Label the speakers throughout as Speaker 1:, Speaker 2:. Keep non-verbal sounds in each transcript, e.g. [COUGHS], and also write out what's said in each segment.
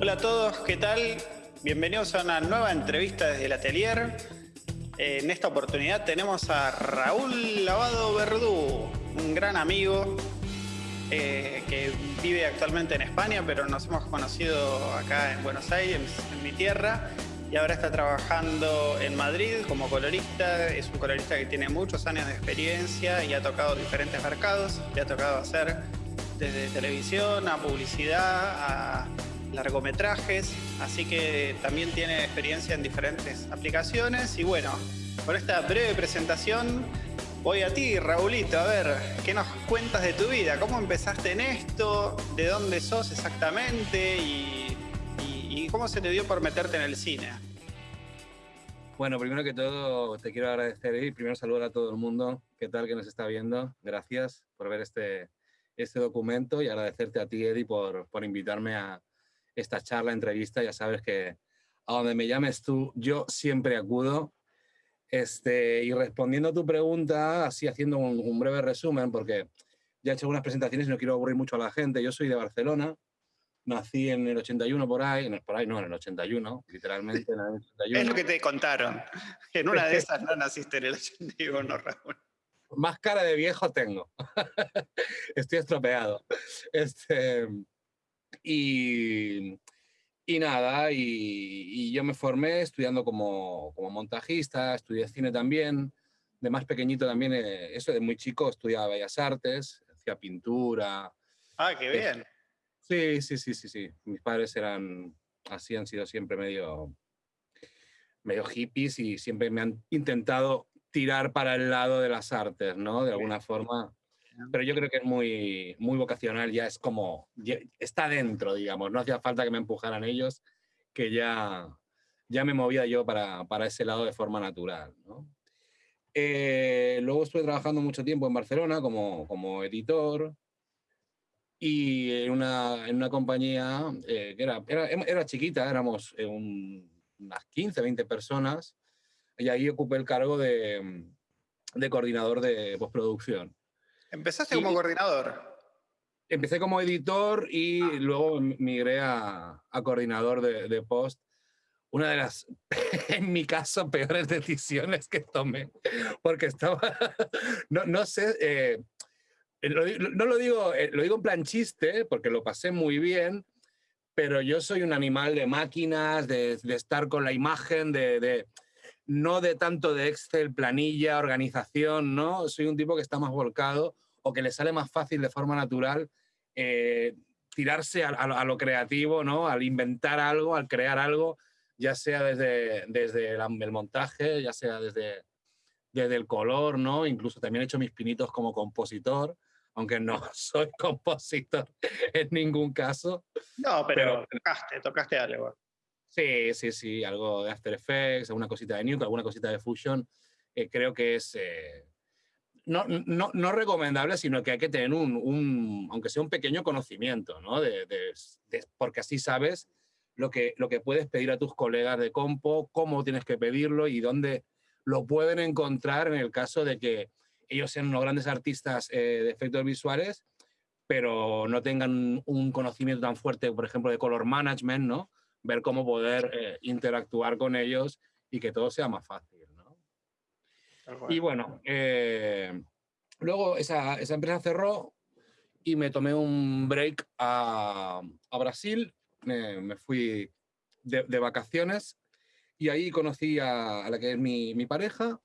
Speaker 1: Hola a todos, ¿qué tal? Bienvenidos a una nueva entrevista desde el atelier. En esta oportunidad tenemos a Raúl Lavado Verdú, un gran amigo eh, que vive actualmente en España, pero nos hemos conocido acá en Buenos Aires, en mi tierra, y ahora está trabajando en Madrid como colorista. Es un colorista que tiene muchos años de experiencia y ha tocado diferentes mercados. Le ha tocado hacer desde televisión a publicidad, a largometrajes, así que también tiene experiencia en diferentes aplicaciones. Y bueno, con esta breve presentación voy a ti, Raulito, a ver, ¿qué nos cuentas de tu vida? ¿Cómo empezaste en esto? ¿De dónde sos exactamente? ¿Y, cómo se te dio por meterte en el cine?
Speaker 2: Bueno, primero que todo te quiero agradecer y primero saludar a todo el mundo. ¿Qué tal que nos está viendo? Gracias por ver este, este documento y agradecerte a ti, Eddie, por, por invitarme a, esta charla, entrevista, ya sabes que a donde me llames tú, yo siempre acudo. Este, y respondiendo a tu pregunta, así haciendo un, breve resumen, porque ya he hecho algunas presentaciones y no quiero aburrir mucho a la gente. Yo soy de Barcelona, nací en el 81 por ahí, no, por ahí no, en el 81, literalmente en el 81.
Speaker 1: Es lo que te contaron. En una de esas no naciste en el 81, [LAUGHS] Raúl.
Speaker 2: Más cara de viejo tengo. [LAUGHS] Estoy estropeado. Este, y, y nada, y, yo me formé estudiando como, como, montajista, estudié cine también. De más pequeñito también, eh, eso de muy chico, estudiaba Bellas Artes, hacía pintura.
Speaker 1: Ah, qué bien.
Speaker 2: sí, sí, sí, sí, sí. Mis padres eran, así han sido siempre medio, medio hippies y siempre me han intentado tirar para el lado de las artes, ¿no? De alguna forma pero yo creo que es muy, muy vocacional, ya es como, está dentro, digamos, no hacía falta que me empujaran ellos, que ya, ya me movía yo para, para ese lado de forma natural. ¿no? Eh, luego estuve trabajando mucho tiempo en Barcelona como, como editor y en una, en una compañía eh, que era, era, era, chiquita, éramos eh, unas 15, 20 personas y ahí ocupé el cargo de, de coordinador de postproducción.
Speaker 1: ¿Empezaste como coordinador?
Speaker 2: Empecé como editor y ah. luego migré a, coordinador de, post. Una de las, [LAUGHS] en mi caso, peores decisiones que tomé, porque estaba, [LAUGHS] no, no sé, eh, no lo digo, eh, lo digo en plan chiste, porque lo pasé muy bien, pero yo soy un animal de máquinas, de, estar con la imagen, de, de, no de tanto de Excel, planilla, organización, ¿no? Soy un tipo que está más volcado o que le sale más fácil de forma natural eh, tirarse a, lo creativo, ¿no? Al inventar algo, al crear algo, ya sea desde, desde el, montaje, ya sea desde, desde el color, ¿no? Incluso también he hecho mis pinitos como compositor, aunque no [LAUGHS] soy compositor en ningún caso.
Speaker 1: No, pero, tocaste, tocaste algo.
Speaker 2: Sí, sí, sí, algo de After Effects, alguna cosita de Nuke, alguna cosita de Fusion. Eh, creo que es, eh, no, no, no, recomendable, sino que hay que tener un, un aunque sea un pequeño conocimiento, ¿no? De, porque así sabes lo que, lo que puedes pedir a tus colegas de compo, cómo tienes que pedirlo y dónde lo pueden encontrar en el caso de que ellos sean unos grandes artistas eh, de efectos visuales, pero no tengan un conocimiento tan fuerte, por ejemplo, de color management, ¿no? Ver cómo poder eh, interactuar con ellos y que todo sea más fácil. Y bueno, eh, luego esa, esa, empresa cerró y me tomé un break a, a Brasil, me, me fui de, de, vacaciones y ahí conocí a, a la que es mi, mi, pareja,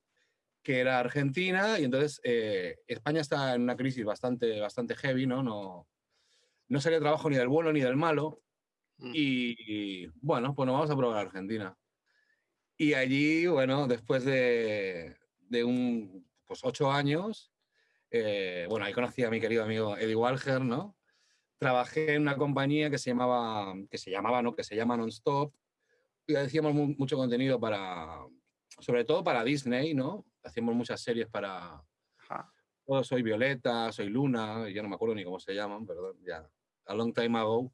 Speaker 2: que era argentina, y entonces eh, España está en una crisis bastante, bastante heavy, ¿no? No, no salía trabajo ni del bueno ni del malo. Mm. Y, bueno, pues nos vamos a probar Argentina. Y allí, bueno, después de, de un, pues ocho años, eh, bueno, ahí conocí a mi querido amigo Eddie Walger, ¿no? Trabajé en una compañía que se llamaba, que se llamaba, ¿no? Que se llama Nonstop, y hacíamos mucho contenido para, sobre todo para Disney, ¿no? Hacíamos muchas series para... Oh, soy Violeta, soy Luna, ya no me acuerdo ni cómo se llaman, perdón, ya, a long time ago.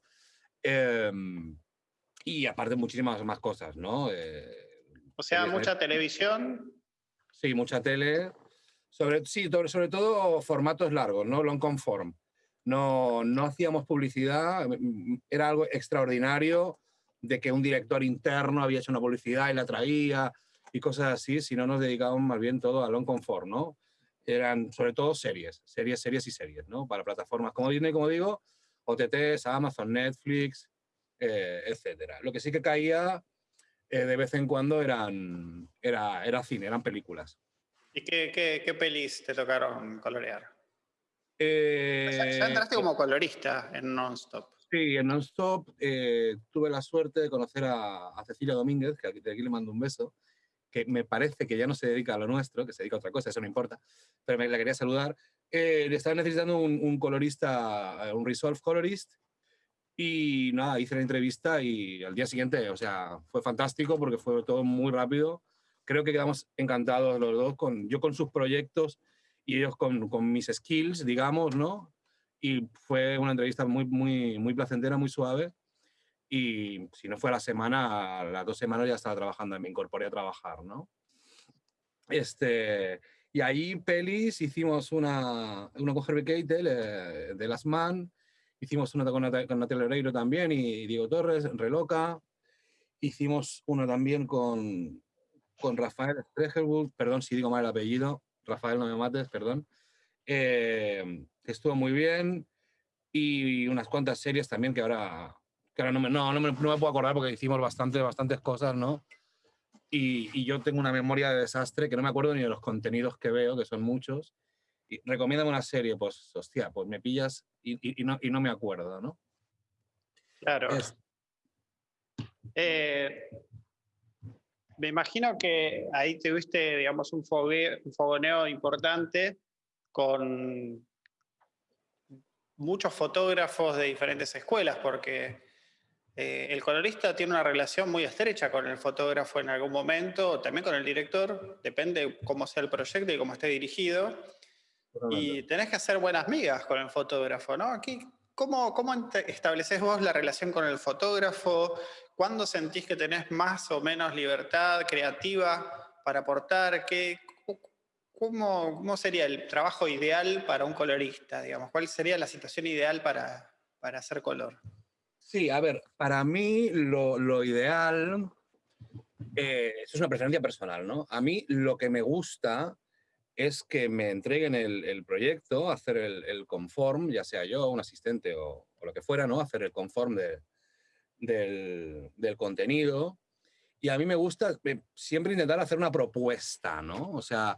Speaker 2: Em, y aparte muchísimas más cosas, ¿no?
Speaker 1: Eh, o sea, mucha televisión,
Speaker 2: Sí, mucha tele. Sobre, sí, sobre todo formatos largos, ¿no? Long conform. No, no hacíamos publicidad, era algo extraordinario, de que un director interno había hecho una publicidad y la traía y cosas así, sino nos dedicábamos más bien todo a long confort, ¿no? Eran sobre todo series, series, series y series, ¿no? Para plataformas como Disney, como digo, OTTs, Amazon, Netflix, eh, etcétera. Lo que sí que caía eh, de vez en cuando eran, era, era cine, eran películas.
Speaker 1: ¿Y qué, qué, qué pelis te tocaron colorear?
Speaker 2: Eh,
Speaker 1: ya, entraste como colorista en Nonstop.
Speaker 2: Sí, en Nonstop eh, tuve la suerte de conocer a, a, Cecilia Domínguez, que aquí, de aquí le mando un beso, que me parece que ya no se dedica a lo nuestro, que se dedica a otra cosa, eso no importa, pero me la quería saludar. Eh, estaba necesitando un, un, colorista, un Resolve colorist, y nada, hice la entrevista y al día siguiente, o sea, fue fantástico porque fue todo muy rápido. Creo que quedamos encantados los dos, con, yo con sus proyectos y ellos con, con mis skills, digamos, ¿no? Y fue una entrevista muy, muy, muy placentera, muy suave. Y si no fue a la semana, a las dos semanas ya estaba trabajando, me incorporé a trabajar, ¿no? Este, y ahí, pelis, hicimos una, una con Herbie Keitel, eh, de Las Man, hicimos una con, con Natalia Oreiro también y Diego Torres, Reloca, hicimos una también con, con Rafael Stregelwood, perdón si digo mal el apellido, Rafael no me mates, perdón, eh, estuvo muy bien y unas cuantas series también que ahora, que ahora no, me, no, no, me, no me puedo acordar porque hicimos bastante, bastantes cosas, ¿no? Y, y, yo tengo una memoria de desastre que no me acuerdo ni de los contenidos que veo, que son muchos. Y recomiéndame una serie, pues, hostia, pues me pillas y, y, y no, y no me acuerdo, ¿no?
Speaker 1: Claro. Es... Eh, me imagino que ahí tuviste, digamos, un, fogue, un fogoneo importante con muchos fotógrafos de diferentes escuelas, porque eh, el colorista tiene una relación muy estrecha con el fotógrafo en algún momento, también con el director, depende cómo sea el proyecto y cómo esté dirigido. Y tenés que hacer buenas migas con el fotógrafo, ¿no? Aquí, ¿cómo, ¿Cómo estableces vos la relación con el fotógrafo? ¿Cuándo sentís que tenés más o menos libertad creativa para aportar? ¿Qué, cómo, ¿Cómo sería el trabajo ideal para un colorista? Digamos? ¿Cuál sería la situación ideal para, para hacer color?
Speaker 2: Sí, a ver, para mí lo, lo ideal, eh, eso es una preferencia personal, ¿no? A mí lo que me gusta es que me entreguen el, el proyecto, hacer el, el, conform, ya sea yo, un asistente o, o, lo que fuera, ¿no? Hacer el conform de, del, del, contenido. Y a mí me gusta eh, siempre intentar hacer una propuesta, ¿no? O sea,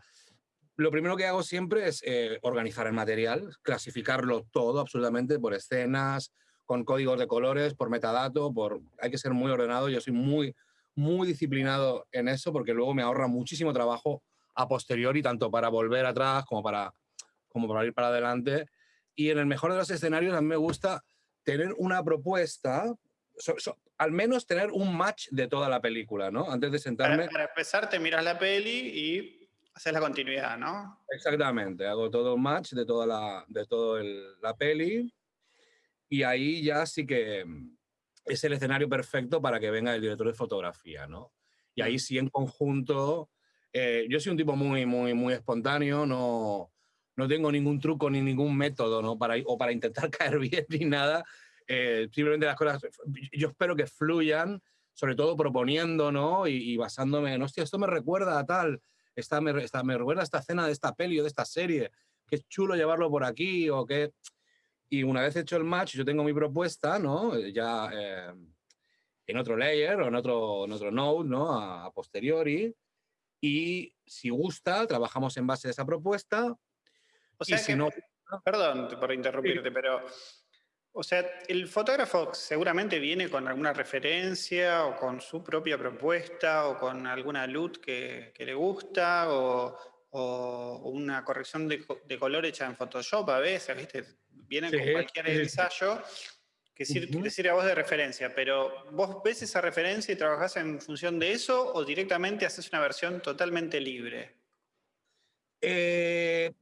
Speaker 2: lo primero que hago siempre es eh, organizar el material, clasificarlo todo absolutamente por escenas, con códigos de colores, por metadato, por... hay que ser muy ordenado. Yo soy muy, muy disciplinado en eso porque luego me ahorra muchísimo trabajo a posteriori, tanto para volver atrás como para, como para ir para adelante. Y en el mejor de los escenarios a mí me gusta tener una propuesta, so, so, al menos tener un match de toda la película, ¿no? Antes de sentarme...
Speaker 1: Para, para empezar, te miras la peli y haces la continuidad, ¿no?
Speaker 2: Exactamente, hago todo un match de toda la, de todo el, la peli y ahí ya sí que es el escenario perfecto para que venga el director de fotografía, ¿no? Y ahí sí en conjunto, eh, yo soy un tipo muy, muy, muy espontáneo, no, no tengo ningún truco ni ningún método, ¿no? Para, o para intentar [LAUGHS] caer bien ni nada, eh, simplemente las cosas, yo espero que fluyan, sobre todo proponiendo, ¿no? Y, y basándome en, hostia, esto me recuerda a tal, esta me, esta, me recuerda a esta escena de esta peli o de esta serie, que es chulo llevarlo por aquí o que... Y una vez hecho el match, yo tengo mi propuesta, ¿no? Ya eh, en otro layer o en otro, en otro node, ¿no? A, a, posteriori. Y si gusta, trabajamos en base a esa propuesta.
Speaker 1: O sea,
Speaker 2: y si
Speaker 1: que,
Speaker 2: no,
Speaker 1: perdón por interrumpirte, sí. pero o sea, el fotógrafo seguramente viene con alguna referencia o con su propia propuesta o con alguna luz que, que le gusta o, o, una corrección de, de, color hecha en Photoshop a veces, ¿viste? Vienen sí, con cualquier sí, ensayo que, sir, uh -huh. sirve a vos de referencia, pero ¿vos ves esa referencia y trabajás en función de eso o directamente haces una versión totalmente libre?
Speaker 2: Eh,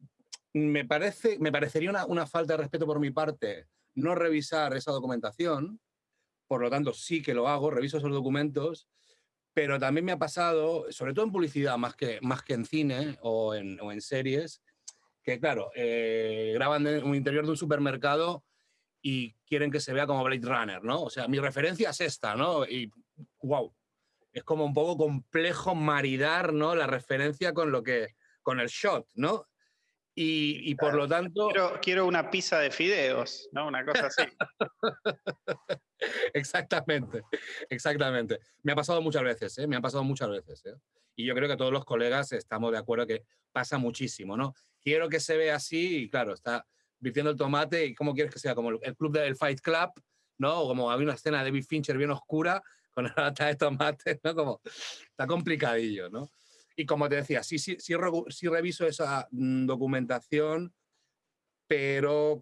Speaker 2: me, parece, me parecería una, una falta de respeto por mi parte no revisar esa documentación, por lo tanto sí que lo hago, reviso esos documentos, pero también me ha pasado, sobre todo en publicidad más que, más que en cine o en, o en series, que claro, eh, graban en un interior de un supermercado y quieren que se vea como Blade Runner, ¿no? O sea, mi referencia es esta, ¿no? Y wow, es como un poco complejo maridar, ¿no? La referencia con lo que, con el shot, ¿no? Y, por lo tanto...
Speaker 1: Quiero, una pizza de fideos, ¿no? Una cosa así. [LAUGHS]
Speaker 2: exactamente, exactamente. Me ha pasado muchas veces, ¿eh? Me ha pasado muchas veces, ¿eh? Y yo creo que todos los colegas estamos de acuerdo que pasa muchísimo, ¿no? Quiero que se vea así y claro, está virtiendo el tomate y cómo quieres que sea, como el club del Fight Club, ¿no? O como había una escena de David Fincher bien oscura con la lata de tomate, ¿no? Como está complicadillo, ¿no? Y como te decía, sí, sí, sí, sí reviso esa mm, documentación, pero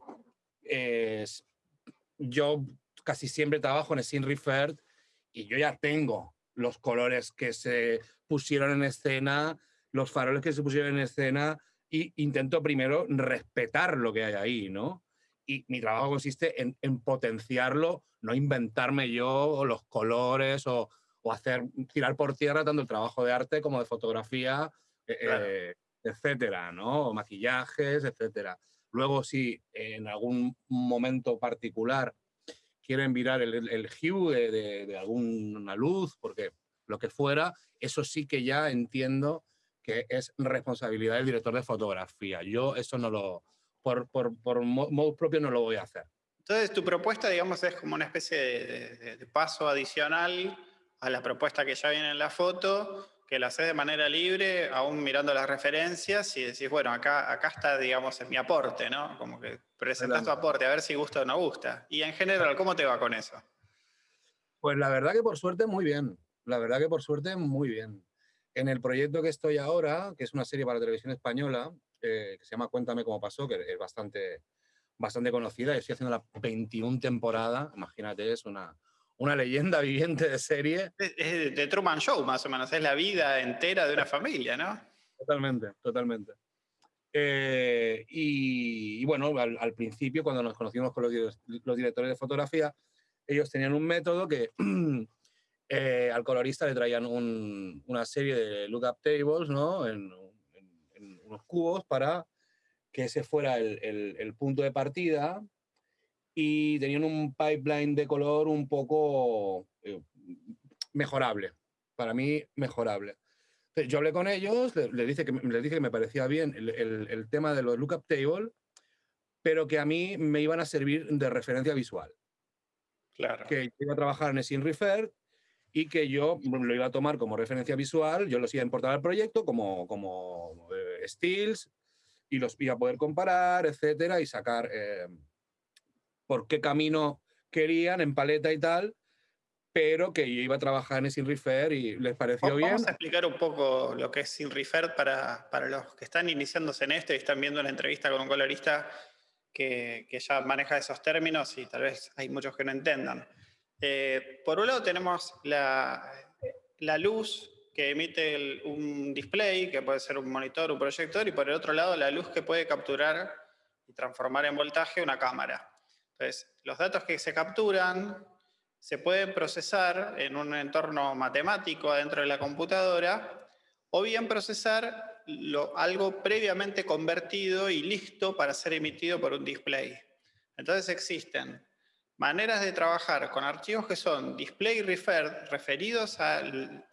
Speaker 2: yo casi siempre trabajo en Scene Referred y yo ya tengo los colores que se pusieron en escena, los faroles que se pusieron en escena, y intento primero respetar lo que hay ahí, ¿no? Y mi trabajo consiste en, en potenciarlo, no inventarme yo los colores o, o, hacer tirar por tierra tanto el trabajo de arte como de fotografía, eh, eh, etcétera, ¿no? maquillajes, etcétera. Luego, si en algún momento particular quieren virar el, el hue de, de, alguna luz, porque lo que fuera, eso sí que ya entiendo que es responsabilidad del director de fotografía. Yo eso no lo, por, por, por modo propio no lo voy a hacer.
Speaker 1: Entonces, tu propuesta, digamos, es como una especie de, de, paso adicional a la propuesta que ya viene en la foto, que la haces de manera libre, aún mirando las referencias y decís, bueno, acá, acá está, digamos, en mi aporte, ¿no? Como que presentas tu aporte, a ver si gusta o no gusta. Y en general, ¿cómo te va con eso?
Speaker 2: Pues la verdad que por suerte muy bien. La verdad que por suerte muy bien. En el proyecto que estoy ahora, que es una serie para televisión española, eh, que se llama Cuéntame cómo pasó, que es bastante, bastante conocida, estoy haciendo la 21 temporada, imagínate, es una, una leyenda [LAUGHS] viviente de serie.
Speaker 1: Es de Truman Show, más o menos, es la vida entera de una familia, ¿no?
Speaker 2: Totalmente, totalmente. Eh, y, bueno, al, principio, cuando nos conocimos con los, los, directores de fotografía, ellos tenían un método que [CLEARS THROAT] Eh, al colorista le traían una serie de lookup tables, ¿no? En, unos cubos para que ese fuera el, punto de partida y tenían un pipeline de color un poco eh, mejorable, para mí mejorable. yo hablé con ellos, les, le dije que, les dije que me parecía bien el, tema de los lookup tables, pero que a mí me iban a servir de referencia visual.
Speaker 1: Claro.
Speaker 2: Que iba a trabajar en Sin Refer, y que yo lo iba a tomar como referencia visual, yo los iba a importar al proyecto como, como eh, stills y los iba a poder comparar, etcétera, y sacar eh, por qué camino querían en paleta y tal, pero que yo iba a trabajar en Sin Refer y les pareció bien.
Speaker 1: Vamos a explicar un poco lo que es Sin Refer para, para los que están iniciándose en esto y están viendo una entrevista con un colorista que, que ya maneja esos términos y tal vez hay muchos que no entendan. Eh, por un lado tenemos la, luz que emite un display, que puede ser un monitor, un proyector, y por el otro lado la luz que puede capturar y transformar en voltaje una cámara. Entonces, los datos que se capturan se pueden procesar en un entorno matemático adentro de la computadora, o bien procesar algo previamente convertido y listo para ser emitido por un display. Entonces existen maneras de trabajar con archivos que son display referred, referidos al,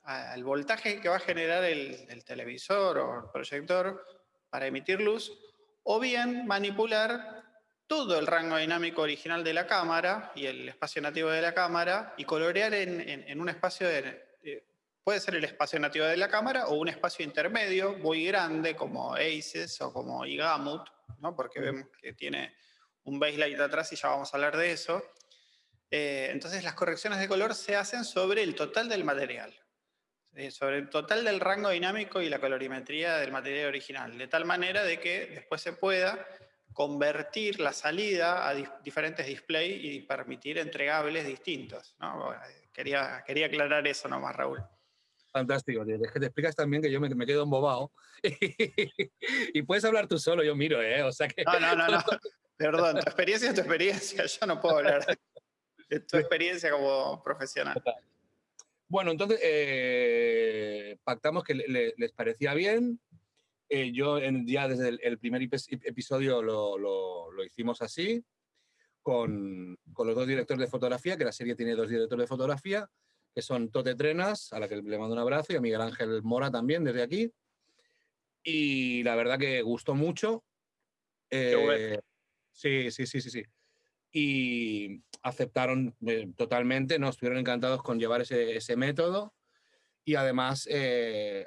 Speaker 1: voltaje que va a generar el, televisor o el proyector para emitir luz, o bien manipular todo el rango dinámico original de la cámara y el espacio nativo de la cámara y colorear en, un espacio de, puede ser el espacio nativo de la cámara o un espacio intermedio muy grande como ACES o como IGAMUT, ¿no? porque vemos que tiene un baseline atrás y ya vamos a hablar de eso. Eh, entonces las correcciones de color se hacen sobre el total del material, sobre el total del rango dinámico y la colorimetría del material original, de tal manera de que después se pueda convertir la salida a diferentes displays y permitir entregables distintos. quería, quería aclarar eso nomás, Raúl.
Speaker 2: Fantástico, es que te explicas también que yo me, me quedo embobado [LAUGHS] y puedes hablar tú solo, yo miro, ¿eh? O sea que...
Speaker 1: No, no, no, no. [LAUGHS] Perdón, tu experiencia es tu experiencia, yo no puedo hablar de tu experiencia como profesional.
Speaker 2: Bueno, entonces eh, pactamos que les parecía bien. Eh, yo ya desde el, primer episodio lo, lo, hicimos así. con, con, los dos directores de fotografía, que la serie tiene dos directores de fotografía, que son Tote Trenas, a la que le mando un abrazo, y a Miguel Ángel Mora también desde aquí. Y la verdad que gustó mucho. Eh, sí, sí, sí, sí, sí. Y aceptaron eh, totalmente, ¿no? Estuvieron encantados con llevar ese, ese método. Y además eh,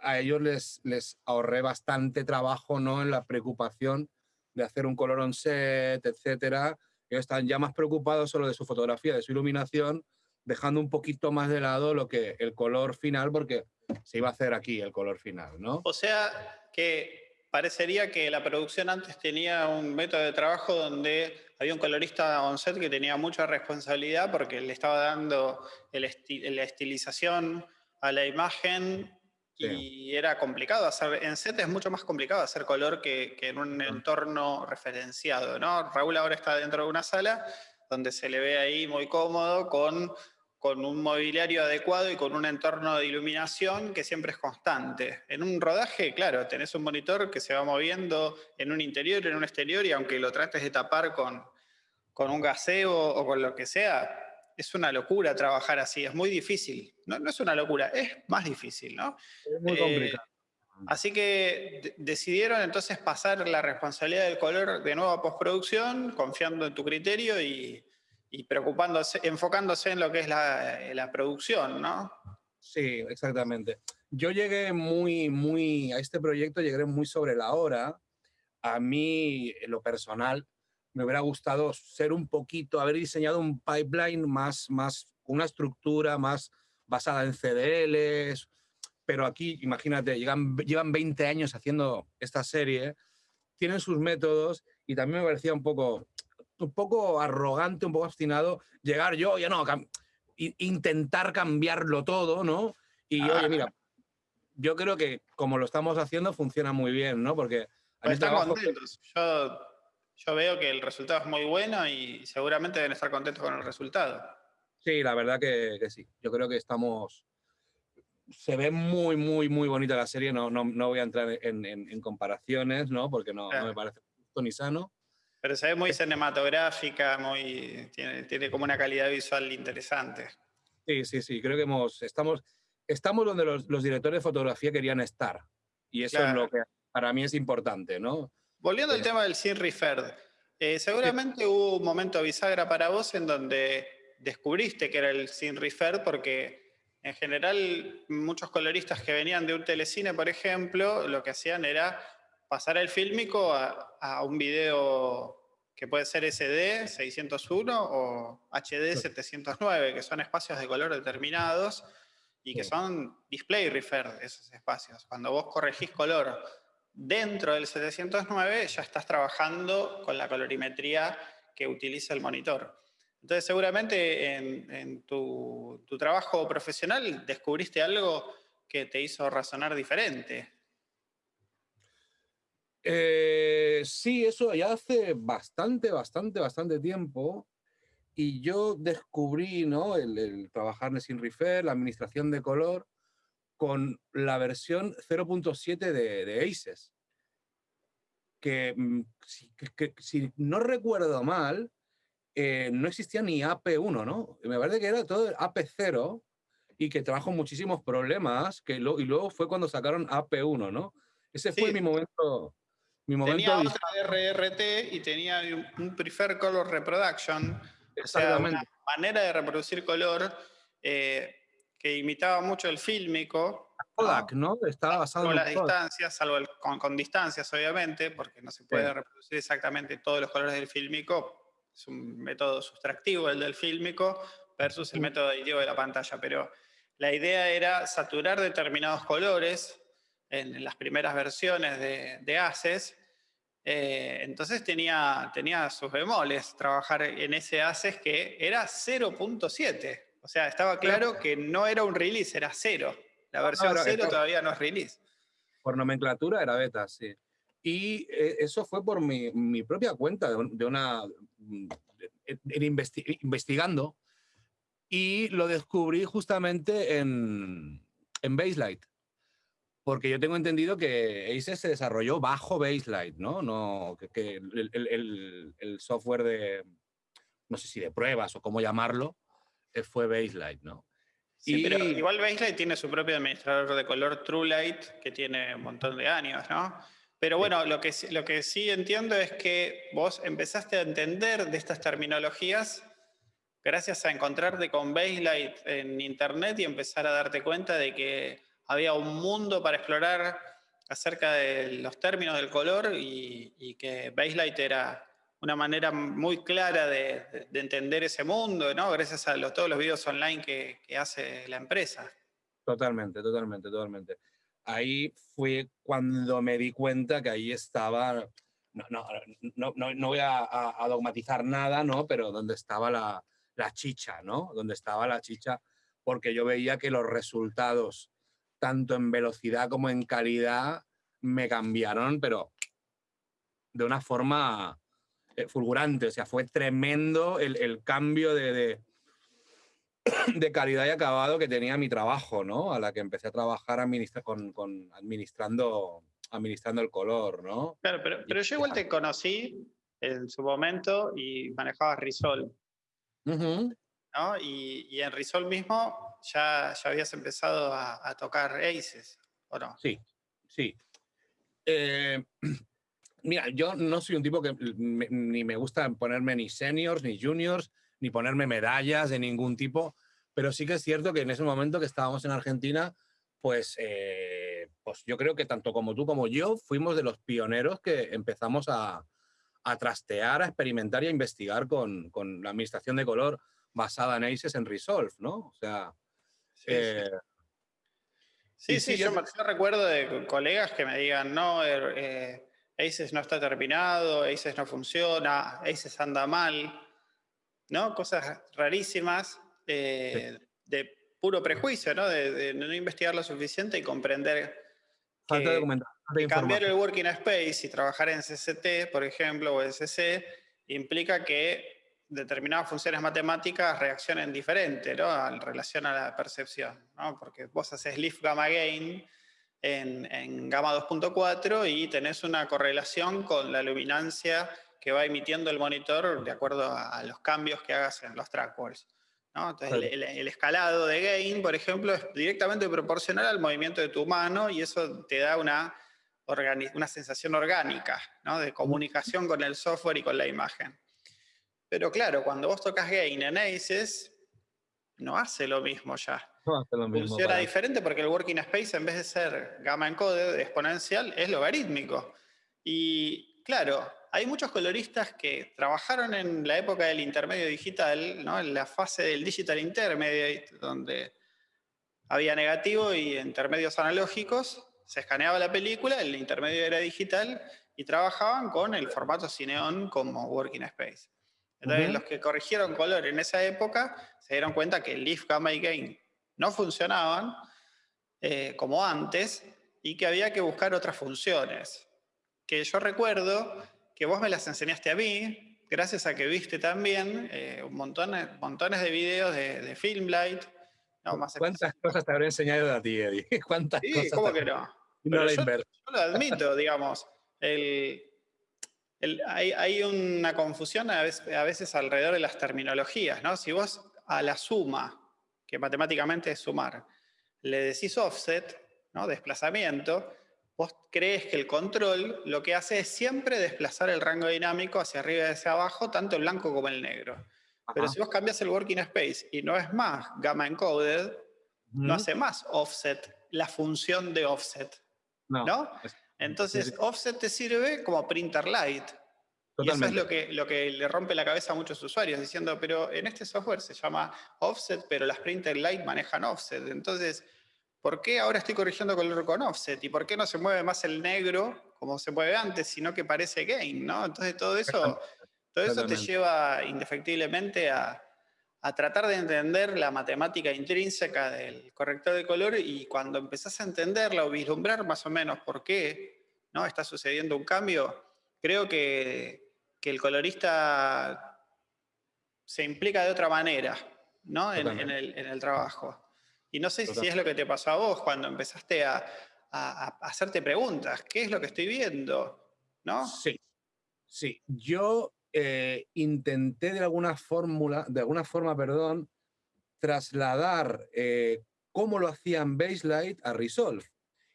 Speaker 2: a ellos les, les ahorré bastante trabajo, ¿no? En la preocupación de hacer un color on set, etcétera. Ellos están ya más preocupados solo de su fotografía, de su iluminación, dejando un poquito más de lado lo que el color final, porque se iba a hacer aquí el color final, ¿no?
Speaker 1: O sea que parecería que la producción antes tenía un método de trabajo donde había un colorista on set que tenía mucha responsabilidad porque le estaba dando la estilización a la imagen y era complicado hacer, en set es mucho más complicado hacer color que, que en un entorno referenciado, ¿no? Raúl ahora está dentro de una sala donde se le ve ahí muy cómodo con, con un mobiliario adecuado y con un entorno de iluminación que siempre es constante. En un rodaje, claro, tenés un monitor que se va moviendo en un interior, en un exterior, y aunque lo trates de tapar con, con un gaseo o con lo que sea, es una locura trabajar así, es muy difícil. No, no es una locura, es más difícil, ¿no?
Speaker 2: Es muy complicado.
Speaker 1: Eh, así que decidieron entonces pasar la responsabilidad del color de nuevo a postproducción, confiando en tu criterio y, y preocupándose, enfocándose en lo que es la, la, producción, ¿no?
Speaker 2: Sí, exactamente. Yo llegué muy, muy, a este proyecto llegué muy sobre la hora. A mí, en lo personal, me hubiera gustado ser un poquito, haber diseñado un pipeline más, más, una estructura más basada en CDLs, pero aquí, imagínate, llevan, llevan 20 años haciendo esta serie, tienen sus métodos y también me parecía un poco, un poco arrogante, un poco obstinado llegar yo, ya no, intentar cambiarlo todo, ¿no? Y oye, ah. mira, yo creo que como lo estamos haciendo funciona muy bien, ¿no? Porque...
Speaker 1: Pues están contentos. Yo yo veo que el resultado es muy bueno y seguramente deben estar contentos con el resultado.
Speaker 2: Sí, la verdad que, sí. Yo creo que estamos... Se ve muy, muy, muy bonita la serie. No, no, no voy a entrar en, en, comparaciones, ¿no? Porque no, no, me parece justo ni sano.
Speaker 1: Pero se ve muy cinematográfica, muy, tiene, tiene como una calidad visual interesante.
Speaker 2: Sí, sí, sí. Creo que hemos, estamos, estamos donde los, los directores de fotografía querían estar. Y eso es lo que para mí es importante, ¿no?
Speaker 1: Volviendo al tema del Sin Referred, eh, seguramente hubo un momento bisagra para vos en donde descubriste que era el Sin Referred porque en general muchos coloristas que venían de un telecine, por ejemplo, lo que hacían era pasar el fílmico a, un video que puede ser SD 601 o HD 709, que son espacios de color determinados y que son display referred esos espacios. Cuando vos corregís color Dentro del 709 ya estás trabajando con la colorimetría que utiliza el monitor. Entonces seguramente en, tu, trabajo profesional descubriste algo que te hizo razonar diferente.
Speaker 2: Eh, sí, eso ya hace bastante, bastante, bastante tiempo. Y yo descubrí ¿no? el, trabajar en Sin Refer, la administración de color, con la versión 0.7 de, de, ACES. Que, mm, que, si no recuerdo mal, eh, no existía ni AP1, ¿no? Me parece que era todo AP0 y que trajo muchísimos problemas, que lo, y luego fue cuando sacaron AP1, ¿no? Ese fue mi momento. Mi momento
Speaker 1: tenía otra RRT y tenía un, Prefer Color Reproduction, o sea, una manera de reproducir color eh, que imitaba mucho el fílmico.
Speaker 2: Kodak, ¿no? Estaba basado
Speaker 1: con las distancias, salvo con, distancias, obviamente, porque no se puede reproducir exactamente todos los colores del fílmico. Es un método sustractivo el del fílmico versus el método aditivo de la pantalla, pero la idea era saturar determinados colores en, las primeras versiones de, de ACES. Eh, entonces tenía, tenía sus bemoles trabajar en ese ACES que era 0.7. O sea, estaba claro que no era un release, era cero. La versión cero todavía no es release.
Speaker 2: Por nomenclatura era beta, sí. Y eh, eso fue por mi, mi propia cuenta, de, una. Mm, investigando. Y lo descubrí justamente en, en Baselight. Porque yo tengo entendido que Ace se desarrolló bajo Baselight, ¿no? no que, el, el, el, software de, no sé si de pruebas o cómo llamarlo, eh, fue Baselight, ¿no?
Speaker 1: Sí, pero igual Baselight tiene su propio administrador de color TrueLight, que tiene un montón de años, ¿no? Pero bueno, lo que, lo que sí entiendo es que vos empezaste a entender de estas terminologías gracias a encontrarte con Baselight en internet y empezar a darte cuenta de que había un mundo para explorar acerca de los términos del color y, que Baselight era una manera muy clara de, entender ese mundo, ¿no? Gracias a todos los videos online que, hace la empresa.
Speaker 2: Totalmente, totalmente, totalmente. Ahí fue cuando me di cuenta que ahí estaba, no, no, no, no voy a, dogmatizar nada, ¿no? Pero donde estaba la, la chicha, ¿no? Donde estaba la chicha, porque yo veía que los resultados tanto en velocidad como en calidad, me cambiaron, pero de una forma eh, fulgurante. O sea, fue tremendo el, cambio de, [COUGHS] de, calidad y acabado que tenía mi trabajo, ¿no? A la que empecé a trabajar con, administrando, administrando el color, ¿no?
Speaker 1: Claro, pero, pero yo igual te conocí en su momento y manejabas Risol. ¿no? Y, en Risol mismo ya, ya habías empezado a, tocar Aces, ¿o no?
Speaker 2: Sí, sí. Eh, [CLEARS THROAT] mira, yo no soy un tipo que ni me gusta ponerme ni seniors, ni juniors, ni ponerme medallas de ningún tipo, pero sí que es cierto que en ese momento que estábamos en Argentina, pues, eh, pues yo creo que tanto como tú como yo fuimos de los pioneros que empezamos a, a trastear, a experimentar y a investigar con, con la administración de color basada en ACES en Resolve, ¿no? O sea...
Speaker 1: Sí, sí, eh, yo, recuerdo de colegas que me digan, no, er, eh, ACES no está terminado, ACES no funciona, ACES anda mal, ¿no? Cosas rarísimas eh, de puro prejuicio, ¿no? De, no investigar lo suficiente y comprender
Speaker 2: Falta
Speaker 1: de cambiar el working space y trabajar en CCT, por ejemplo, o SC, implica que determinadas funciones matemáticas reaccionen diferente ¿no? en relación a la percepción, ¿no? porque vos haces lift gamma gain en, en gamma 2.4 y tenés una correlación con la luminancia que va emitiendo el monitor de acuerdo a, los cambios que hagas en los trackwalls. ¿no? Entonces, el, el, escalado de gain, por ejemplo, es directamente proporcional al movimiento de tu mano y eso te da una, una sensación orgánica ¿no? de comunicación con el software y con la imagen. Pero claro, cuando vos tocas gain en ACES, no hace lo mismo ya.
Speaker 2: No hace lo mismo.
Speaker 1: Funciona diferente porque el working space, en vez de ser gamma encoded exponencial, es logarítmico. Y claro, hay muchos coloristas que trabajaron en la época del intermedio digital, ¿no? en la fase del digital intermediate, donde había negativo y intermedios analógicos, se escaneaba la película, el intermedio era digital, y trabajaban con el formato Cineon como working space. Entonces, los que corrigieron color en esa época se dieron cuenta que Leaf, Gamma y Gain no funcionaban eh, como antes y que había que buscar otras funciones. Que yo recuerdo que vos me las enseñaste a mí, gracias a que viste también eh, un montón, montones de videos de, de Filmlight.
Speaker 2: ¿Cuántas cosas te habré enseñado a ti, Eddie? [LAUGHS] ¿Cuántas
Speaker 1: sí, ¿cómo que no? no yo, yo, lo admito, digamos. El, hay, una confusión a veces, alrededor de las terminologías, ¿no? Si vos a la suma, que matemáticamente es sumar, le decís offset, ¿no? desplazamiento, vos crees que el control lo que hace es siempre desplazar el rango dinámico hacia arriba y hacia abajo, tanto el blanco como el negro. Pero si vos cambias el working space y no es más gamma encoded, no hace más offset, la función de offset. ¿no? Entonces, offset te sirve como printer light. Y eso es lo que, lo que le rompe la cabeza a muchos usuarios, diciendo, pero en este software se llama offset, pero las printer light manejan offset. Entonces, ¿por qué ahora estoy corrigiendo color con offset? ¿Y por qué no se mueve más el negro como se mueve antes, sino que parece gain? ¿no? Entonces, todo eso, todo eso te lleva indefectiblemente a, a tratar de entender la matemática intrínseca del corrector de color y cuando empezás a entenderla o vislumbrar más o menos por qué ¿no? está sucediendo un cambio, creo que, que el colorista se implica de otra manera ¿no? en, en, el, en, el, trabajo. Y no sé si es lo que te pasó a vos cuando empezaste a, a, a hacerte preguntas. ¿Qué es lo que estoy viendo? ¿No?
Speaker 2: Sí, sí. Yo eh, intenté de alguna, fórmula, de alguna forma perdón, trasladar eh, cómo lo hacían Baselight a Resolve.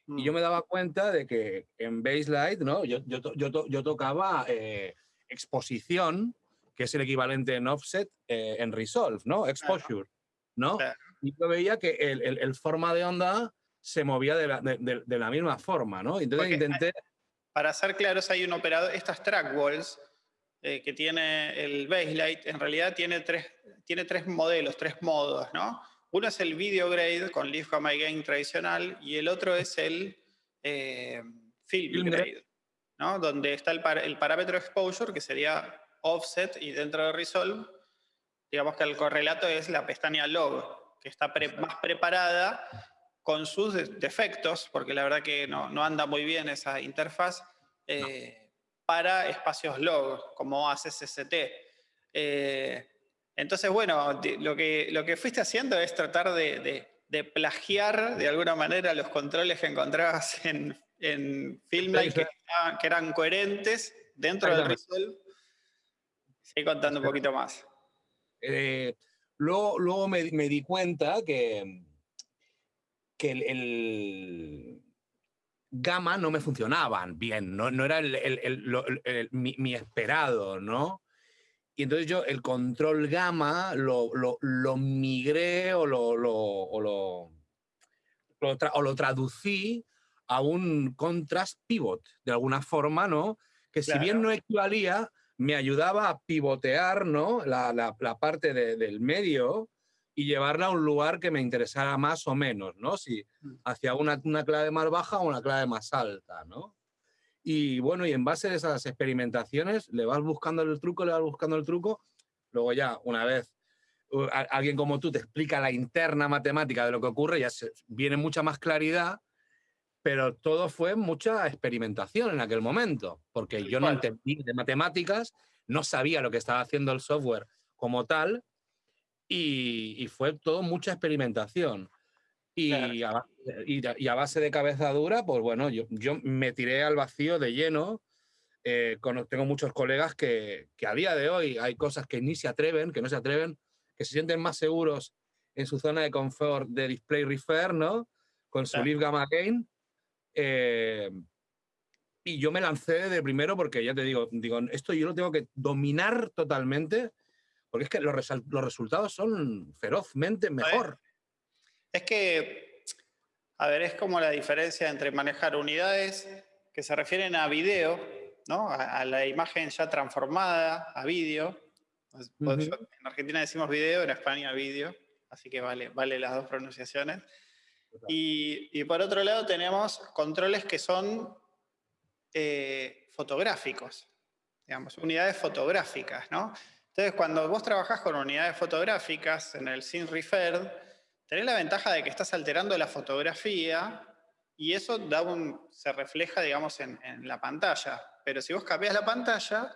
Speaker 2: Y yo mm. me daba cuenta de que en Baselight, ¿no? yo, yo, yo, yo tocaba eh, exposición, que es el equivalente en offset en Resolve, ¿no? Exposure, ¿no? Y yo veía que el, el, forma de onda se movía de la, de, de, la misma forma, ¿no? Entonces intenté...
Speaker 1: Para ser claros, hay un operador, estas track walls eh, que tiene el Baselight, en realidad tiene tres, tiene tres modelos, tres modos, ¿no? Uno es el video grade con Leaf Gamma Gain tradicional y el otro es el eh, film, grade, ¿no? Donde está el, el, parámetro exposure, que sería offset, y dentro de resolve, digamos que el correlato es la pestaña log, que está más preparada con sus defectos, porque la verdad que no, no anda muy bien esa interfaz. Eh, para espacios log, como hace CCT. Eh, entonces, bueno, lo que, lo que fuiste haciendo es tratar de, plagiar de alguna manera los controles que encontrabas [LAUGHS] en, en Filmline que, eran coherentes dentro del Resolve. Sigue contando un poquito más.
Speaker 2: Eh, luego, me, di cuenta que, que el gamma no me funcionaban bien, no, no era el, mi, esperado, ¿no? Y entonces yo el control gamma lo, lo, migré o lo, o lo, o lo traducí a un contrast pivot, de alguna forma, ¿no? Que si bien no equivalía, me ayudaba a pivotear, ¿no? La, la, la parte del medio y llevarla a un lugar que me interesara más o menos, ¿no? Si mm. hacia una, una clave más baja o una clave más alta, ¿no? Y bueno, y en base a esas experimentaciones le vas buscando el truco, le vas buscando el truco, luego ya una vez alguien como tú te explica la interna matemática de lo que ocurre, ya se, viene mucha más claridad, pero todo fue mucha experimentación en aquel momento, porque yo no entendí de matemáticas, no sabía lo que estaba haciendo el software como tal, y, fue todo mucha experimentación. Y, a, y, a, base de cabeza dura, pues bueno, yo, yo me tiré al vacío de lleno. Eh, tengo muchos colegas que, que, a día de hoy hay cosas que ni se atreven, que no se atreven, que se sienten más seguros en su zona de confort de display refer, ¿no? Con su Leaf Gamma Gain. Eh, y yo me lancé de primero porque ya te digo, digo, esto yo lo tengo que dominar totalmente porque es que los, los resultados son ferozmente mejor.
Speaker 1: Es que, a ver, es como la diferencia entre manejar unidades que se refieren a video, ¿no? a, la imagen ya transformada, a vídeo. En Argentina decimos video, en España vídeo, así que vale, vale las dos pronunciaciones. Y, y, por otro lado tenemos controles que son eh, fotográficos, digamos, unidades fotográficas, ¿no? Entonces, cuando vos trabajás con unidades fotográficas en el Scene Referred, tenés la ventaja de que estás alterando la fotografía y eso da un, se refleja, digamos, en, la pantalla. Pero si vos cambias la pantalla,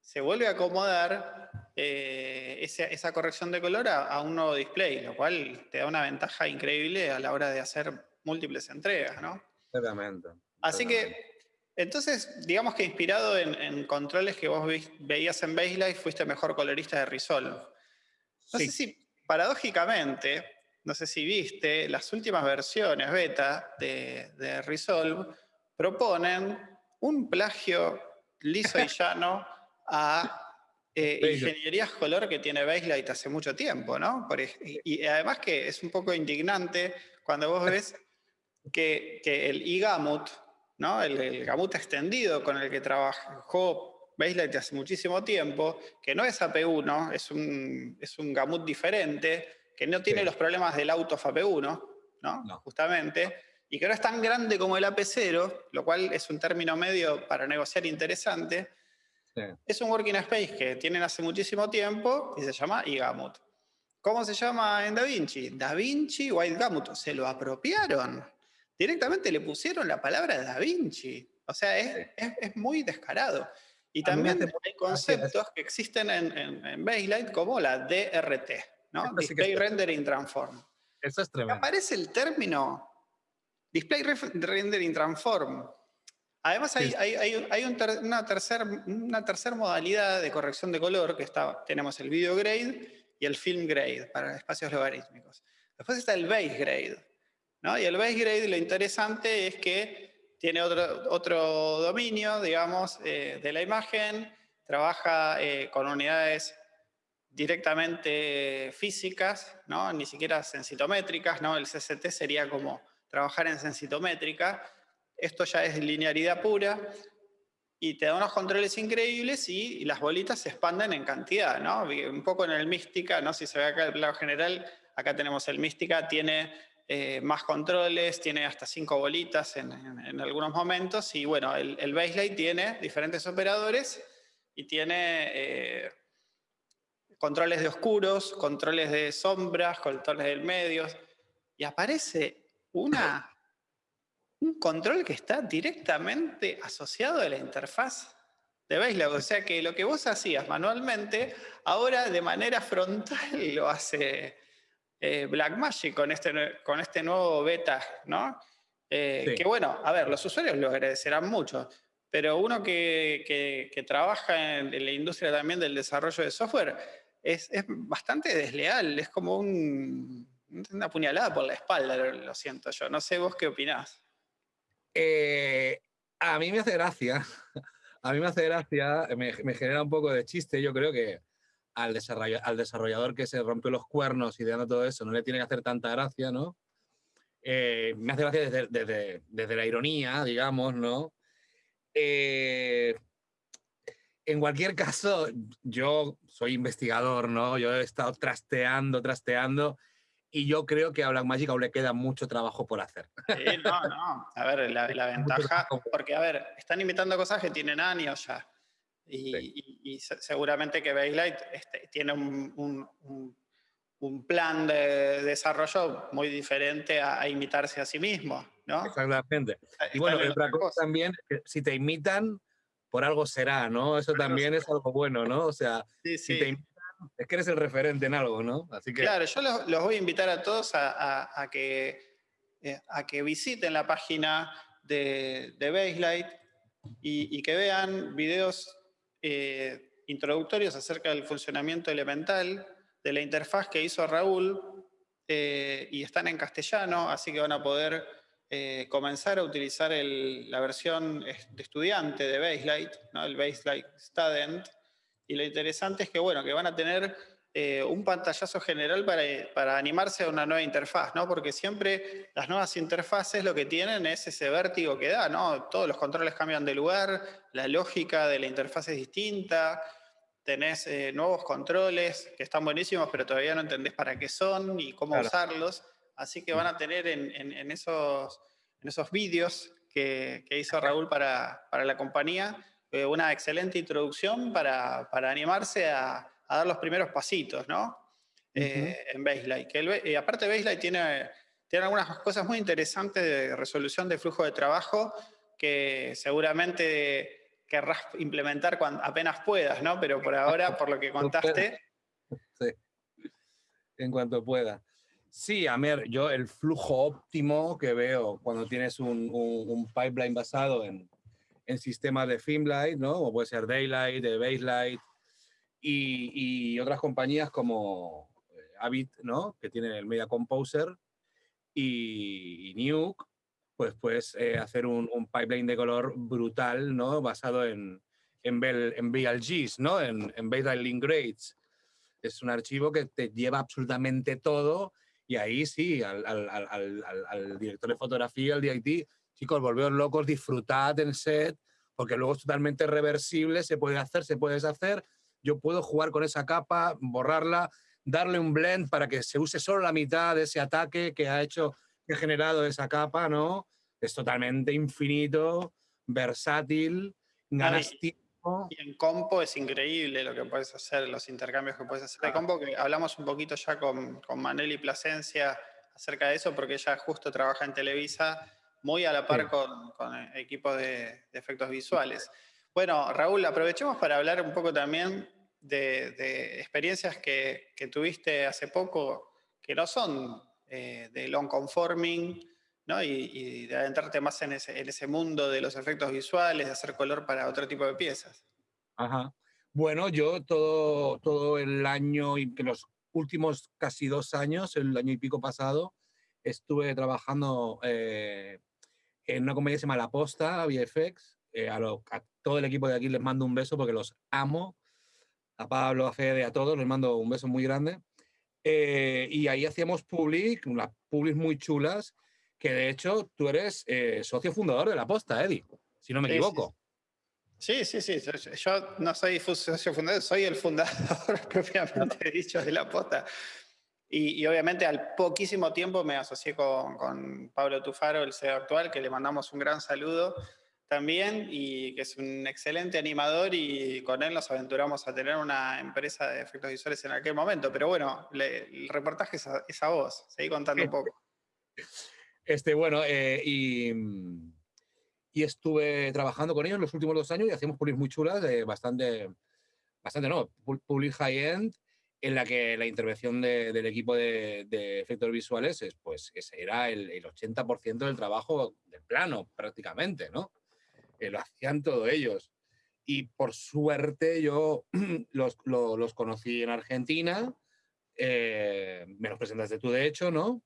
Speaker 1: se vuelve a acomodar eh, esa, corrección de color a, un nuevo display, lo cual te da una ventaja increíble a la hora de hacer múltiples entregas, ¿no?
Speaker 2: Exactamente.
Speaker 1: Así que entonces, digamos que inspirado en, controles que vos veías en Baseline, fuiste mejor colorista de Resolve. No sé si, paradójicamente, no sé si viste, las últimas versiones beta de, Resolve proponen un plagio liso y [LAUGHS] llano a eh, ingenierías color que tiene Baselight hace mucho tiempo, ¿no? y, además que es un poco indignante cuando vos [LAUGHS] ves que, que el iGamut, el, el gamut extendido con el que trabajó Baselight hace muchísimo tiempo, que no es AP1, es un, es un gamut diferente, que no tiene los problemas del auto AP1, ¿no? justamente, y que no es tan grande como el AP0, lo cual es un término medio para negociar interesante. Es un working space que tienen hace muchísimo tiempo y se llama iGamut. ¿Cómo se llama en DaVinci? DaVinci White Gamut. Se lo apropiaron directamente le pusieron la palabra Da Vinci. O sea, es, es, muy descarado. Y también hay conceptos que existen en, en, en como la DRT, ¿no? Display Rendering Transform.
Speaker 2: Eso es tremendo.
Speaker 1: Aparece el término Display Rendering Transform Además hay, una tercera una tercer modalidad de corrección de color, que está, tenemos el video grade y el film grade para espacios logarítmicos. Después está el base grade. Y el base grade lo interesante es que tiene otro, otro dominio, digamos, eh, de la imagen, trabaja eh, con unidades directamente físicas, ¿no? ni siquiera sensitométricas, ¿no? el CCT sería como trabajar en sensitométrica, esto ya es linearidad pura, y te da unos controles increíbles y, las bolitas se expanden en cantidad, ¿no? Un poco en el Mística, ¿no? Si se ve acá el plano general, acá tenemos el Mística, tiene eh, más controles, tiene hasta cinco bolitas en, algunos momentos, y bueno, el, el Baselight tiene diferentes operadores y tiene eh, controles de oscuros, controles de sombras, controles del medio, y aparece una un control que está directamente asociado a la interfaz de Baselab. O sea que lo que vos hacías manualmente, ahora de manera frontal lo hace eh, Blackmagic con este, con este nuevo beta, ¿no? Eh, que bueno, a ver, los usuarios lo agradecerán mucho, pero uno que, trabaja en, la industria también del desarrollo de software es, es bastante desleal, es como un, una puñalada por la espalda, lo siento yo. No sé vos qué opinás.
Speaker 2: Eh, a mí me hace gracia, [LAUGHS] a mí me hace gracia, me, genera un poco de chiste, yo creo que al, al desarrollador que se rompió los cuernos y ideando todo eso no le tiene que hacer tanta gracia, ¿no? Eh, me hace gracia desde, desde, la ironía, digamos, ¿no? Eh, en cualquier caso, yo soy investigador, ¿no? Yo he estado trasteando, trasteando y yo creo que a Blackmagic aún le queda mucho trabajo por hacer.
Speaker 1: Sí, no, no. A ver, la, [LAUGHS] ventaja, porque a ver, están imitando cosas que tienen años ya. Y, seguramente que Baselight este, tiene un, un, plan de desarrollo muy diferente a, imitarse a sí mismo, ¿no?
Speaker 2: Exactamente. Y bueno, otra cosa también, si te imitan, por algo será, ¿no? Eso también es algo bueno, ¿no? O sea, si te imitan es que eres el referente en algo, ¿no?
Speaker 1: Así que... Claro, yo los, voy a invitar a todos a, que, eh, a que visiten la página de, de Baselight y, que vean videos eh, introductorios acerca del funcionamiento elemental de la interfaz que hizo Raúl eh, y están en castellano, así que van a poder comenzar a utilizar la versión de estudiante de Baselight, ¿no? el Baselight Student, y lo interesante es que, bueno, que van a tener eh, un pantallazo general para, para, animarse a una nueva interfaz, ¿no? Porque siempre las nuevas interfaces lo que tienen es ese vértigo que da, ¿no? Todos los controles cambian de lugar, la lógica de la interfaz es distinta, tenés eh, nuevos controles que están buenísimos, pero todavía no entendés para qué son y cómo usarlos. Así que van a tener en, en, esos, en esos vídeos que, que, hizo Raúl para, para la compañía, eh, una excelente introducción para, para animarse a, a, dar los primeros pasitos, ¿no? Eh, en Baselight. Que y aparte Baselight tiene, tiene algunas cosas muy interesantes de resolución de flujo de trabajo que seguramente querrás implementar cuando, apenas puedas, ¿no? Pero por ahora, [LAUGHS] por lo que contaste... [LAUGHS]
Speaker 2: Sí. En cuanto pueda. Sí, a ver, yo el flujo óptimo que veo cuando tienes un, un pipeline basado en, en sistemas de Filmlight, ¿no? Como puede ser Daylight, de Baselight y, y, otras compañías como eh, Avid, ¿no? Que tienen el Media Composer y, Nuke, pues puedes eh, hacer un, pipeline de color brutal, ¿no? Basado en, en, en BLGs, ¿no? En, en Baseline Link Grades. Es un archivo que te lleva absolutamente todo y ahí sí, al, al, al, al director de fotografía, al DIT, chicos, volveos locos, disfrutad el set, porque luego es totalmente reversible, se puede hacer, se puede deshacer. Yo puedo jugar con esa capa, borrarla, darle un blend para que se use solo la mitad de ese ataque que ha hecho, que ha generado esa capa, ¿no? Es totalmente infinito, versátil, ganas
Speaker 1: y, y en compo es increíble lo que puedes hacer, los intercambios que puedes hacer de compo, que hablamos un poquito ya con, con Maneli Plasencia acerca de eso, porque ella justo trabaja en Televisa muy a la par con, con, equipos de, efectos visuales. Bueno, Raúl, aprovechemos para hablar un poco también de, experiencias que, tuviste hace poco, que no son eh, de long conforming, ¿no? Y, de adentrarte más en ese, mundo de los efectos visuales, de hacer color para otro tipo de piezas.
Speaker 2: Ajá. Bueno, yo todo, todo el año y los últimos casi dos años, el año y pico pasado, estuve trabajando eh, en una comedia que se llama La Posta, VFX. Eh, a, a, todo el equipo de aquí les mando un beso porque los amo. A Pablo, a Fede, a todos les mando un beso muy grande. Eh, y ahí hacíamos public, unas publics muy chulas, que de hecho tú eres socio fundador de La Posta, Eddie, si no me equivoco.
Speaker 1: Sí, sí, sí. Yo no soy socio fundador, soy el fundador [LAUGHS] propiamente dicho de la posta. Y, obviamente al poquísimo tiempo me asocié con, Pablo Tufaro, el CEO actual, que le mandamos un gran saludo también y que es un excelente animador y con él nos aventuramos a tener una empresa de efectos visuales en aquel momento. Pero bueno, el reportaje es a, vos, seguí contando un poco.
Speaker 2: Este, bueno, eh, y mm, y estuve trabajando con ellos los últimos dos años y hacíamos publis muy chulas, de bastante, bastante no, public high-end, en la que la intervención del equipo de, efectos visuales es, pues, era el, el 80% del trabajo del plano, prácticamente, ¿no? Eh, lo hacían todos ellos. Y por suerte yo [CLEARS THROAT] los, los, conocí en Argentina, eh, me los presentaste tú de hecho, ¿no?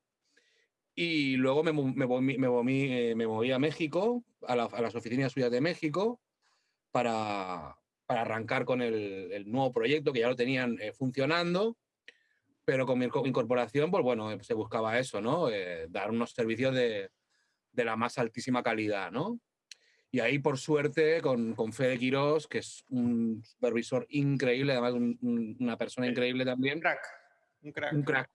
Speaker 2: Y luego me, me, me, eh, me moví, a México, a, las oficinas suyas de México, para, para arrancar con el, el, nuevo proyecto que ya lo tenían eh, funcionando, pero con mi incorporación, pues bueno, se buscaba eso, ¿no? dar unos servicios de, de, la más altísima calidad, ¿no? Y ahí, por suerte, con, con Fede Quirós, que es un supervisor increíble, además una persona increíble también.
Speaker 1: Un crack. Un crack.
Speaker 2: Un crack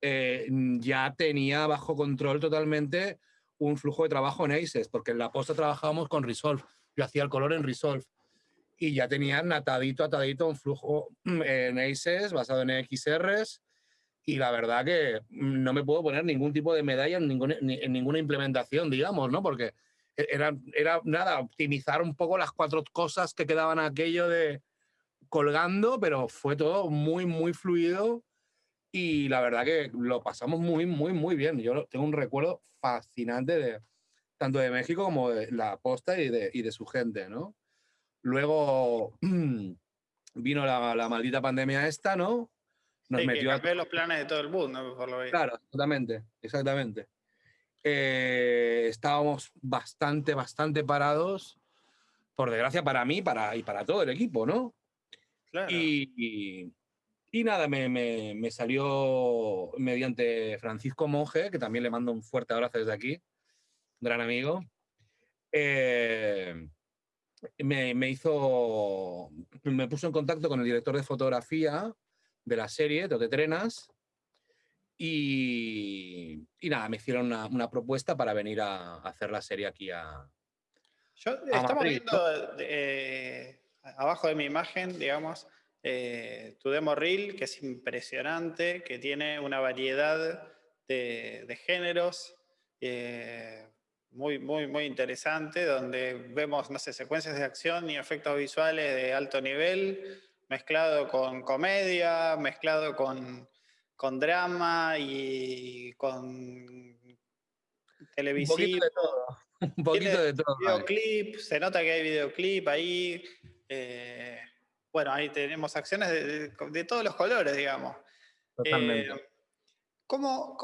Speaker 2: eh, ya tenía bajo control totalmente un flujo de trabajo en ACES, porque en la posta trabajábamos con Resolve. Yo hacía el color en Resolve. Y ya tenía atadito, atadito un flujo en ACES basado en XRs. Y la verdad que no me puedo poner ningún tipo de medalla en ninguna, en ninguna implementación, digamos, ¿no? Porque era, era nada, optimizar un poco las cuatro cosas que quedaban aquello de colgando, pero fue todo muy, muy fluido y la verdad que lo pasamos muy, muy, muy bien. Yo tengo un recuerdo fascinante de tanto de México como de la posta y de, y de su gente, ¿no? Luego [CLEARS THROAT] vino la, la, maldita pandemia esta, ¿no?
Speaker 1: Nos sí, metió que a... los planes de todo el mundo, por lo
Speaker 2: Claro, exactamente, exactamente. Eh, estábamos bastante, bastante parados, por desgracia para mí para, y para todo el equipo, ¿no? Claro. y, y nada, me, me, salió mediante Francisco Monge, que también le mando un fuerte abrazo desde aquí, gran amigo. Eh, me, me, hizo, me puso en contacto con el director de fotografía de la serie, de Trenas, y, y, nada, me hicieron una, una, propuesta para venir a, hacer la serie aquí a...
Speaker 1: Yo, estamos viendo eh, abajo de mi imagen, digamos, eh, tu demo reel, que es impresionante, que tiene una variedad de, géneros eh, muy, muy, muy interesante, donde vemos, no sé, secuencias de acción y efectos visuales de alto nivel, mezclado con comedia, mezclado con, con drama y con televisivo.
Speaker 2: Un poquito de todo. [LAUGHS] Un poquito de todo.
Speaker 1: Videoclip, se nota que hay videoclip ahí. Eh, bueno, ahí tenemos acciones de, todos los colores, digamos.
Speaker 2: Totalmente. Eh,
Speaker 1: ¿cómo,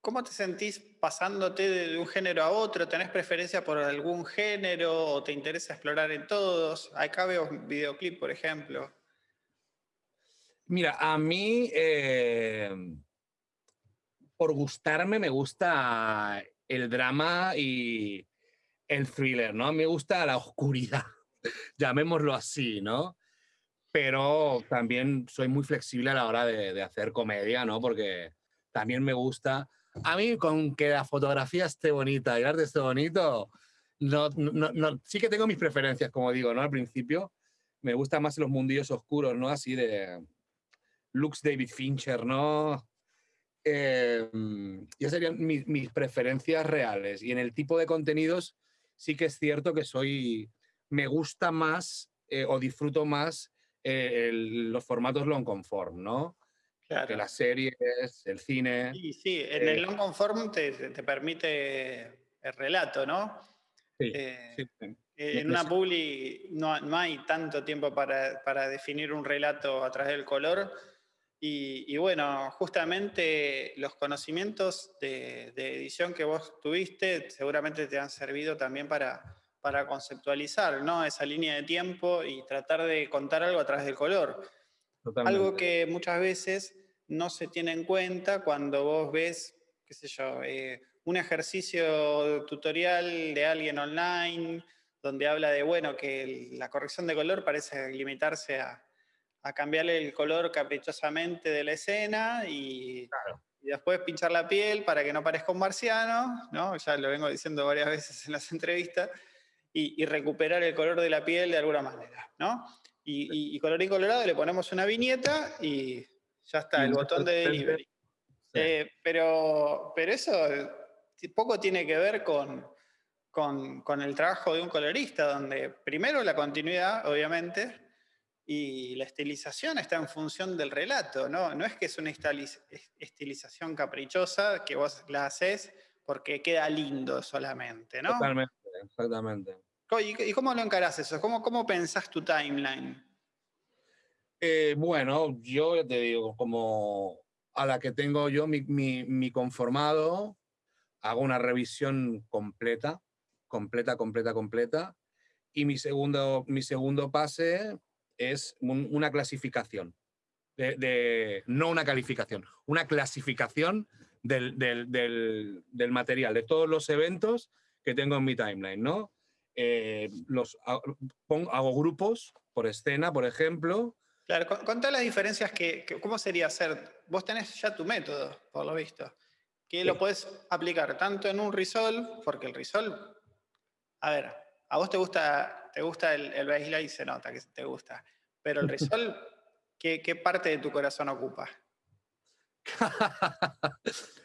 Speaker 1: cómo, te sentís pasándote de, un género a otro? ¿Tenés preferencia por algún género o te interesa explorar en todos? Acá veo videoclip, por ejemplo.
Speaker 2: Mira, a mí, eh, por gustarme, me gusta el drama y el thriller, ¿no? Me gusta la oscuridad. [LAUGHS] llamémoslo así, ¿no? Pero también soy muy flexible a la hora de, hacer comedia, ¿no? Porque también me gusta. A mí, con que la fotografía esté bonita y el arte esté bonito, no, no, sí que tengo mis preferencias, como digo, ¿no? Al principio me gustan más los mundillos oscuros, ¿no? Así de Lux David Fincher, ¿no? Eh, ya serían mis, mis, preferencias reales. Y en el tipo de contenidos sí que es cierto que soy me gusta más eh, o disfruto más eh, los formatos long conform, ¿no? Claro. Que las series, el cine.
Speaker 1: Sí, sí, en el long conform te, te, permite el relato, ¿no?
Speaker 2: Sí, sí.
Speaker 1: En una publi no, no, hay tanto tiempo para, para, definir un relato a través del color. Y, y bueno, justamente los conocimientos de, de, edición que vos tuviste seguramente te han servido también para, para conceptualizar ¿no? esa línea de tiempo y tratar de contar algo a través del color.
Speaker 2: Totalmente.
Speaker 1: Algo que muchas veces no se tiene en cuenta cuando vos ves, qué sé yo, eh, un ejercicio tutorial de alguien online donde habla de, bueno, que la corrección de color parece limitarse a, a cambiarle el color caprichosamente de la escena y,
Speaker 2: claro.
Speaker 1: y, después pinchar la piel para que no parezca un marciano, ¿no? Ya lo vengo diciendo varias veces en las entrevistas, y, y recuperar el color de la piel de alguna manera, ¿no? Y, y, colorín colorado le ponemos una viñeta y ya está, el botón de delivery. Sí. Eh, pero, pero eso poco tiene que ver con, con, con, el trabajo de un colorista, donde primero la continuidad, obviamente, y la estilización está en función del relato, ¿no? No es que es una estilización caprichosa que vos la haces porque queda lindo solamente, ¿no?
Speaker 2: Totalmente, exactamente.
Speaker 1: ¿Y, cómo lo encarás eso? ¿Cómo, cómo pensás tu timeline?
Speaker 2: Eh, bueno, yo te digo, como a la que tengo yo mi, mi, mi conformado, hago una revisión completa, completa, completa, completa, y mi segundo, mi segundo pase es un, una clasificación, de, de, no una calificación, una clasificación del, del, del, del, material, de todos los eventos que tengo en mi timeline, ¿no? Eh, los, pongo, hago grupos por escena, por ejemplo.
Speaker 1: Claro, contá las diferencias que, que, ¿cómo sería hacer? Vos tenés ya tu método, por lo visto, que sí. lo podés aplicar tanto en un Resolve, porque el Resolve, a ver, a vos te gusta, te gusta el, el baseline y se nota que te gusta, pero el [LAUGHS] Resolve, ¿qué, ¿qué, parte de tu corazón ocupa? [LAUGHS]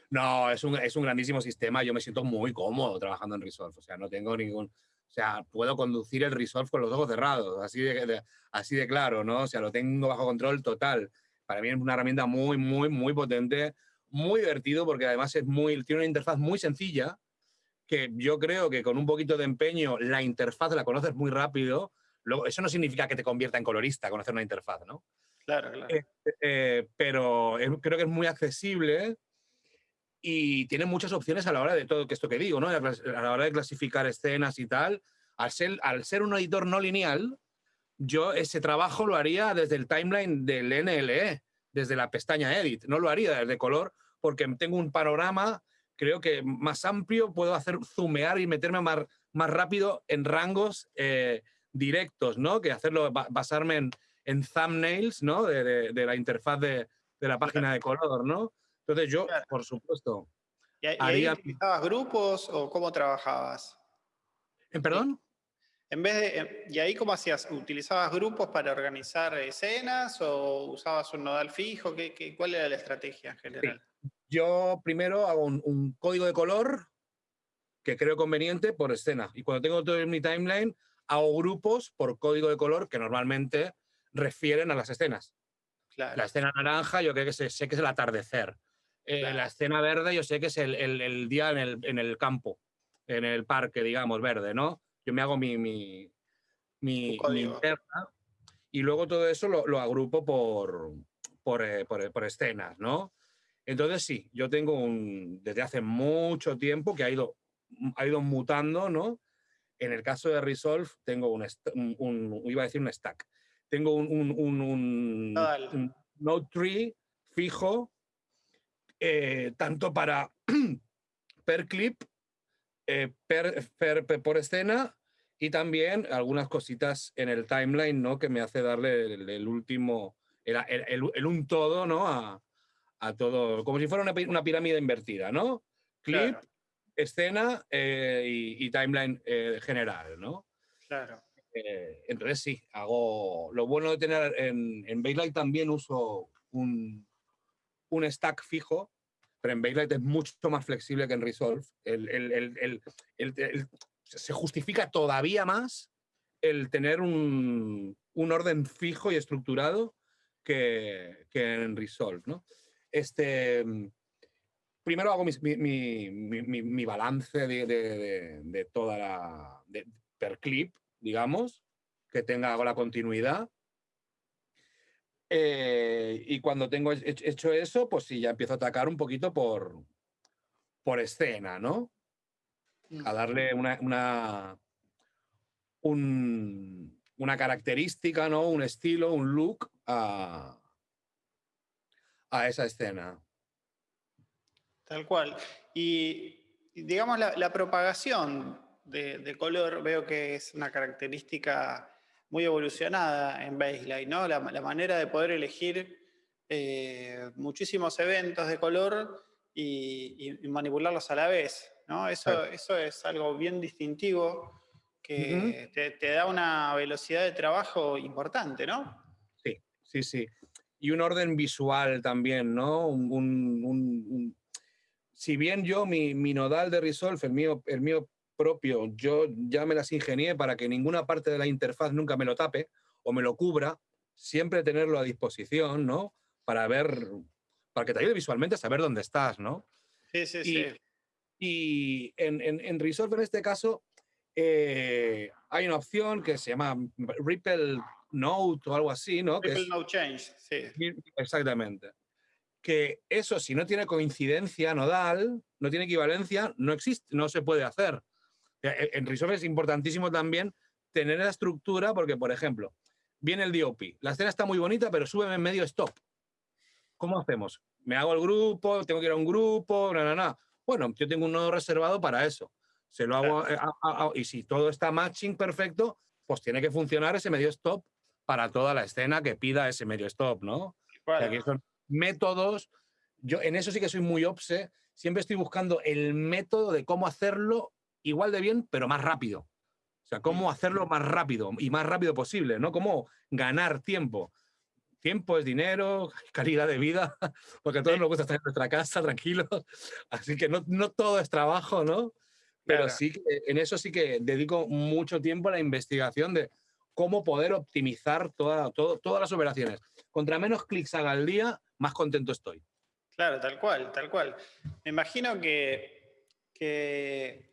Speaker 2: no, es un, es un grandísimo sistema, yo me siento muy cómodo trabajando en Resolve, o sea, no tengo ningún, o sea, puedo conducir el Resolve con los ojos cerrados, así de, de, así de claro, ¿no? O sea, lo tengo bajo control total. Para mí es una herramienta muy, muy, muy potente, muy divertido porque además es muy, tiene una interfaz muy sencilla, que yo creo que con un poquito de empeño la interfaz la conoces muy rápido. Luego, eso no significa que te convierta en colorista conocer una interfaz, ¿no?
Speaker 1: Claro, claro.
Speaker 2: Eh, eh, pero es, creo que es muy accesible y tiene muchas opciones a la hora de todo esto que digo, ¿no? A la hora de clasificar escenas y tal. Al ser, al ser un editor no lineal, yo ese trabajo lo haría desde el timeline del NLE, desde la pestaña Edit. No lo haría desde color porque tengo un panorama creo que más amplio, puedo hacer zoomear y meterme más, más rápido en rangos eh, directos, ¿no? Que hacerlo, basarme en, en thumbnails, ¿no? De, de, de la interfaz de, de, la página de color, ¿no? Entonces yo, por supuesto...
Speaker 1: ¿Y, y haría... ahí utilizabas grupos o cómo trabajabas?
Speaker 2: ¿En perdón?
Speaker 1: En vez de, ¿Y ahí cómo hacías? ¿Utilizabas grupos para organizar escenas o usabas un nodal fijo? ¿Qué, qué, cuál era la estrategia en general?
Speaker 2: Sí yo primero hago un, un, código de color que creo conveniente por escena. Y cuando tengo todo en mi timeline, hago grupos por código de color que normalmente refieren a las escenas.
Speaker 1: Claro.
Speaker 2: La escena naranja yo creo que sé, sé que es el atardecer. Eh, claro. La escena verde yo sé que es el, el, el día en el, en el, campo, en el parque, digamos, verde, ¿no? Yo me hago mi, mi, mi, mi interna y luego todo eso lo, lo agrupo por, por, eh, por, por escenas, ¿no? Entonces sí, yo tengo un, desde hace mucho tiempo que ha ido, ha ido mutando, ¿no? En el caso de Resolve tengo un, un, iba a decir un stack, tengo un, un, un Node tree fijo, eh, tanto para [CLEARS THROAT] per clip, eh, per, per, per, por escena y también algunas cositas en el timeline, ¿no? Que me hace darle el, el último, el, el, el, un todo, ¿no? A, a todo, como si fuera una, una pirámide invertida, ¿no? Clip, claro. escena eh, y, y, timeline eh, general, ¿no?
Speaker 1: Claro.
Speaker 2: Eh, entonces sí, hago. Lo bueno de tener en, en también uso un, un stack fijo, pero en Bakelite es mucho más flexible que en Resolve. El, el, el, se justifica todavía más el tener un, un orden fijo y estructurado que, que en Resolve, ¿no? Este, primero hago mi, mi, mi, mi balance de, de, de, toda la... per clip, digamos, que tenga la continuidad. Eh, y cuando tengo hecho eso, pues sí, ya empiezo a atacar un poquito por, por escena, ¿no? A darle una, una, un, una característica, ¿no? Un estilo, un look a, a esa escena.
Speaker 1: Tal cual. Y digamos la, propagación de, color, veo que es una característica muy evolucionada en Baseline, ¿no? La, manera de poder elegir eh, muchísimos eventos de color y, manipularlos a la vez, ¿no? Eso, eso es algo bien distintivo que te, da una velocidad de trabajo importante, ¿no?
Speaker 2: Sí, sí, sí. Y un orden visual también, ¿no? Un, si bien yo, mi, mi, nodal de Resolve, el mío, el mío propio, yo ya me las ingenié para que ninguna parte de la interfaz nunca me lo tape o me lo cubra, siempre tenerlo a disposición, ¿no? Para ver, para que te ayude visualmente a saber dónde estás, ¿no?
Speaker 1: Sí, sí, sí.
Speaker 2: Y en, en, en Resolve, en este caso, eh, hay una opción que se llama Ripple Note o algo así, ¿no?
Speaker 1: Ripple Note Change, sí.
Speaker 2: Exactamente. Que eso, si no tiene coincidencia nodal, no tiene equivalencia, no existe, no se puede hacer. En Resolve es importantísimo también tener la estructura, porque, por ejemplo, viene el DOP, la escena está muy bonita, pero súbeme en medio stop. ¿Cómo hacemos? ¿Me hago el grupo? ¿Tengo que ir a un grupo? No, no, no. Bueno, yo tengo un nodo reservado para eso. Se lo hago, eh, y si todo está matching perfecto, pues tiene que funcionar ese medio stop para toda la escena que pida ese medio stop, ¿no? aquí son métodos. Yo en eso sí que soy muy obse. Siempre estoy buscando el método de cómo hacerlo igual de bien, pero más rápido. O sea, cómo hacerlo más rápido y más rápido posible, ¿no? Cómo ganar tiempo. Tiempo es dinero, [LAUGHS] calidad de vida, [LAUGHS] porque a todos nos gusta estar en nuestra casa [LAUGHS] tranquilos. Así que no, no todo es trabajo, ¿no? Pero sí, en eso sí que dedico mucho tiempo a la investigación de cómo poder optimizar toda, todas las operaciones. Contra menos clics haga al día, más contento estoy.
Speaker 1: Claro, tal cual, tal cual. Me imagino que, que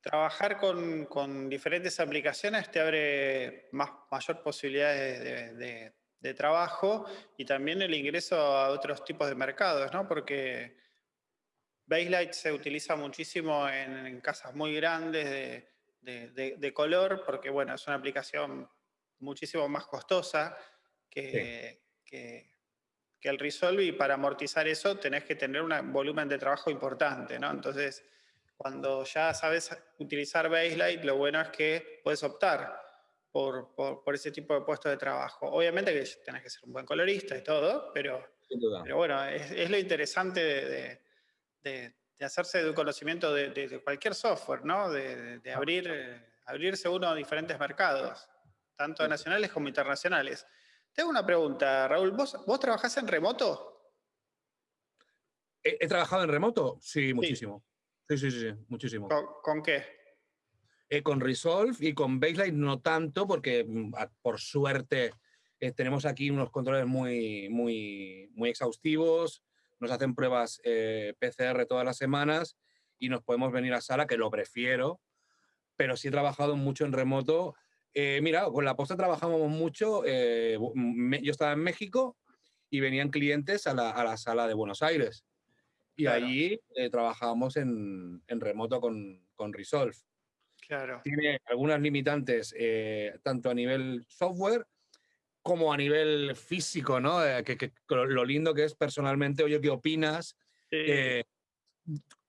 Speaker 1: trabajar con, diferentes aplicaciones te abre más, mayor posibilidades de, de, trabajo y también el ingreso a otros tipos de mercados, ¿no? Porque Baselight se utiliza muchísimo en, casas muy grandes de, color porque, bueno, es una aplicación muchísimo más costosa que, el Resolve y para amortizar eso tenés que tener un volumen de trabajo importante, ¿no? Entonces, cuando ya sabes utilizar Baselight, lo bueno es que puedes optar por, ese tipo de puesto de trabajo. Obviamente que tenés que ser un buen colorista y todo, pero, pero bueno, es, lo interesante de de, hacerse de un conocimiento de, cualquier software, ¿no? De, abrir, eh, abrirse uno a diferentes mercados, tanto nacionales como internacionales. Tengo una pregunta, Raúl. ¿Vos, vos trabajás en remoto?
Speaker 2: ¿He, trabajado en remoto? Sí, muchísimo. Sí, sí, sí, muchísimo.
Speaker 1: ¿Con, qué?
Speaker 2: Eh, con Resolve y con Baseline no tanto, porque mm, por suerte eh, tenemos aquí unos controles muy, muy, muy exhaustivos nos hacen pruebas eh, PCR todas las semanas y nos podemos venir a sala, que lo prefiero, pero sí he trabajado mucho en remoto. Eh, mira, con la posta trabajamos mucho. Eh, yo estaba en México y venían clientes a la, a la sala de Buenos Aires. Y allí trabajábamos en, en, remoto con, con Resolve.
Speaker 1: Claro.
Speaker 2: Tiene algunas limitantes, tanto a nivel software como a nivel físico, ¿no? Eh, que, lo lindo que es personalmente, oye, ¿qué opinas? Eh,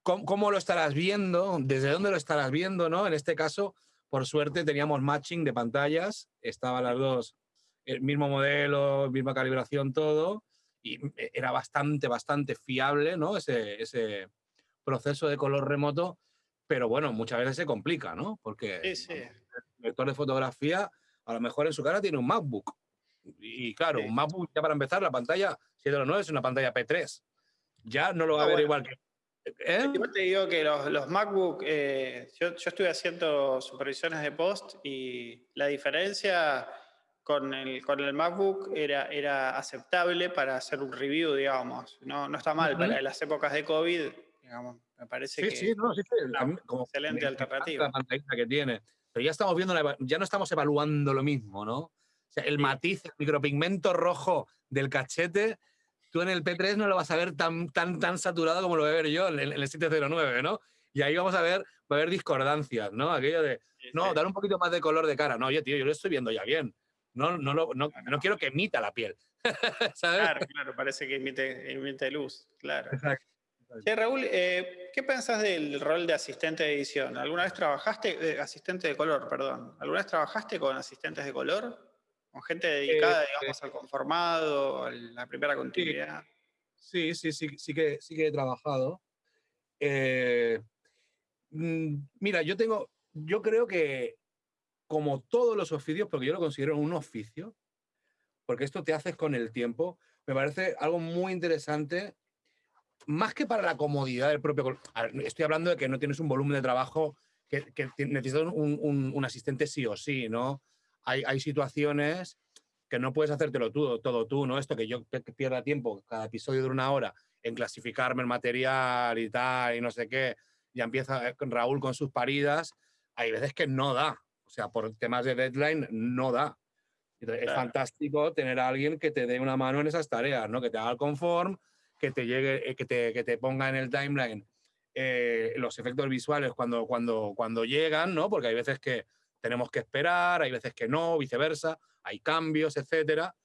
Speaker 2: ¿cómo, lo estarás viendo? ¿Desde dónde lo estarás viendo, no? En este caso, por suerte, teníamos matching de pantallas, estaban las dos, el mismo modelo, misma calibración, todo, y era bastante, bastante fiable, ¿no? Ese, ese proceso de color remoto, pero bueno, muchas veces se complica, ¿no? Porque el lector de fotografía a lo mejor en su cara tiene un MacBook y claro, un MacBook ya para empezar, la pantalla 709 es una pantalla P3. Ya no lo va a ver igual que...
Speaker 1: ¿eh? Yo te digo que los, los MacBook, eh, yo, yo, estuve haciendo supervisiones de post y la diferencia con el, con el MacBook era, era aceptable para hacer un review, digamos. No, no está mal, para las épocas de COVID, digamos, me parece que
Speaker 2: sí, no, sí,
Speaker 1: como excelente alternativa.
Speaker 2: La pantalla que tiene. Pero ya estamos viendo, ya no estamos evaluando lo mismo, ¿no? O sea, el matiz, el micropigmento rojo del cachete, tú en el P3 no lo vas a ver tan, tan, tan saturado como lo voy a ver yo en, el 709, ¿no? Y ahí vamos a ver, va a haber discordancias, ¿no? Aquello de, no, dar un poquito más de color de cara. No, oye, tío, yo lo estoy viendo ya bien no, no, no, no, quiero que emita la piel. [LAUGHS]
Speaker 1: Claro, claro, parece que emite, luz, claro. Exacto. Raúl, eh, ¿qué pensás del rol de asistente de edición? ¿Alguna vez trabajaste, eh, asistente de color, perdón, ¿alguna vez trabajaste con asistentes de color? ¿Con gente dedicada, eh, digamos, al conformado, a la primera continuidad?
Speaker 2: Sí, sí, sí, sí, que, sí que he trabajado. Mm, mira, yo tengo, yo creo que como todos los oficios, porque yo lo considero un oficio, porque esto te haces con el tiempo, me parece algo muy interesante, más que para la comodidad del propio... Estoy hablando de que no tienes un volumen de trabajo que, necesitas un, asistente sí o sí, ¿no? Hay, hay situaciones que no puedes hacértelo tú, todo tú, ¿no? Esto que yo pierda tiempo, cada episodio de una hora, en clasificarme el material y tal, y no sé qué, ya empieza Raúl con sus paridas, hay veces que no da, o sea, por temas de deadline no da. Es fantástico tener a alguien que te dé una mano en esas tareas, ¿no? Que te haga el conform, que te llegue, eh, que te, que te ponga en el timeline eh, los efectos visuales cuando, cuando, cuando llegan, ¿no? Porque hay veces que tenemos que esperar, hay veces que no, viceversa, hay cambios, etcétera.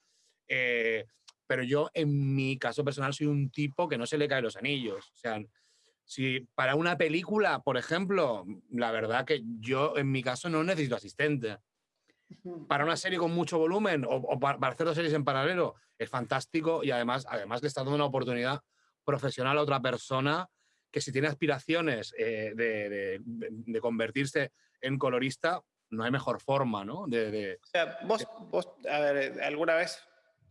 Speaker 2: Eh, pero yo, en mi caso personal, soy un tipo que no se le caen los anillos. O sea, si para una película, por ejemplo, la verdad que yo en mi caso no necesito asistente. Para una serie con mucho volumen o, para, hacer dos series en paralelo es fantástico y además, además le está dando una oportunidad profesional a otra persona que si tiene aspiraciones eh, de, convertirse en colorista, no hay mejor forma, ¿no?
Speaker 1: De, o sea, vos, vos, a ver, ¿alguna vez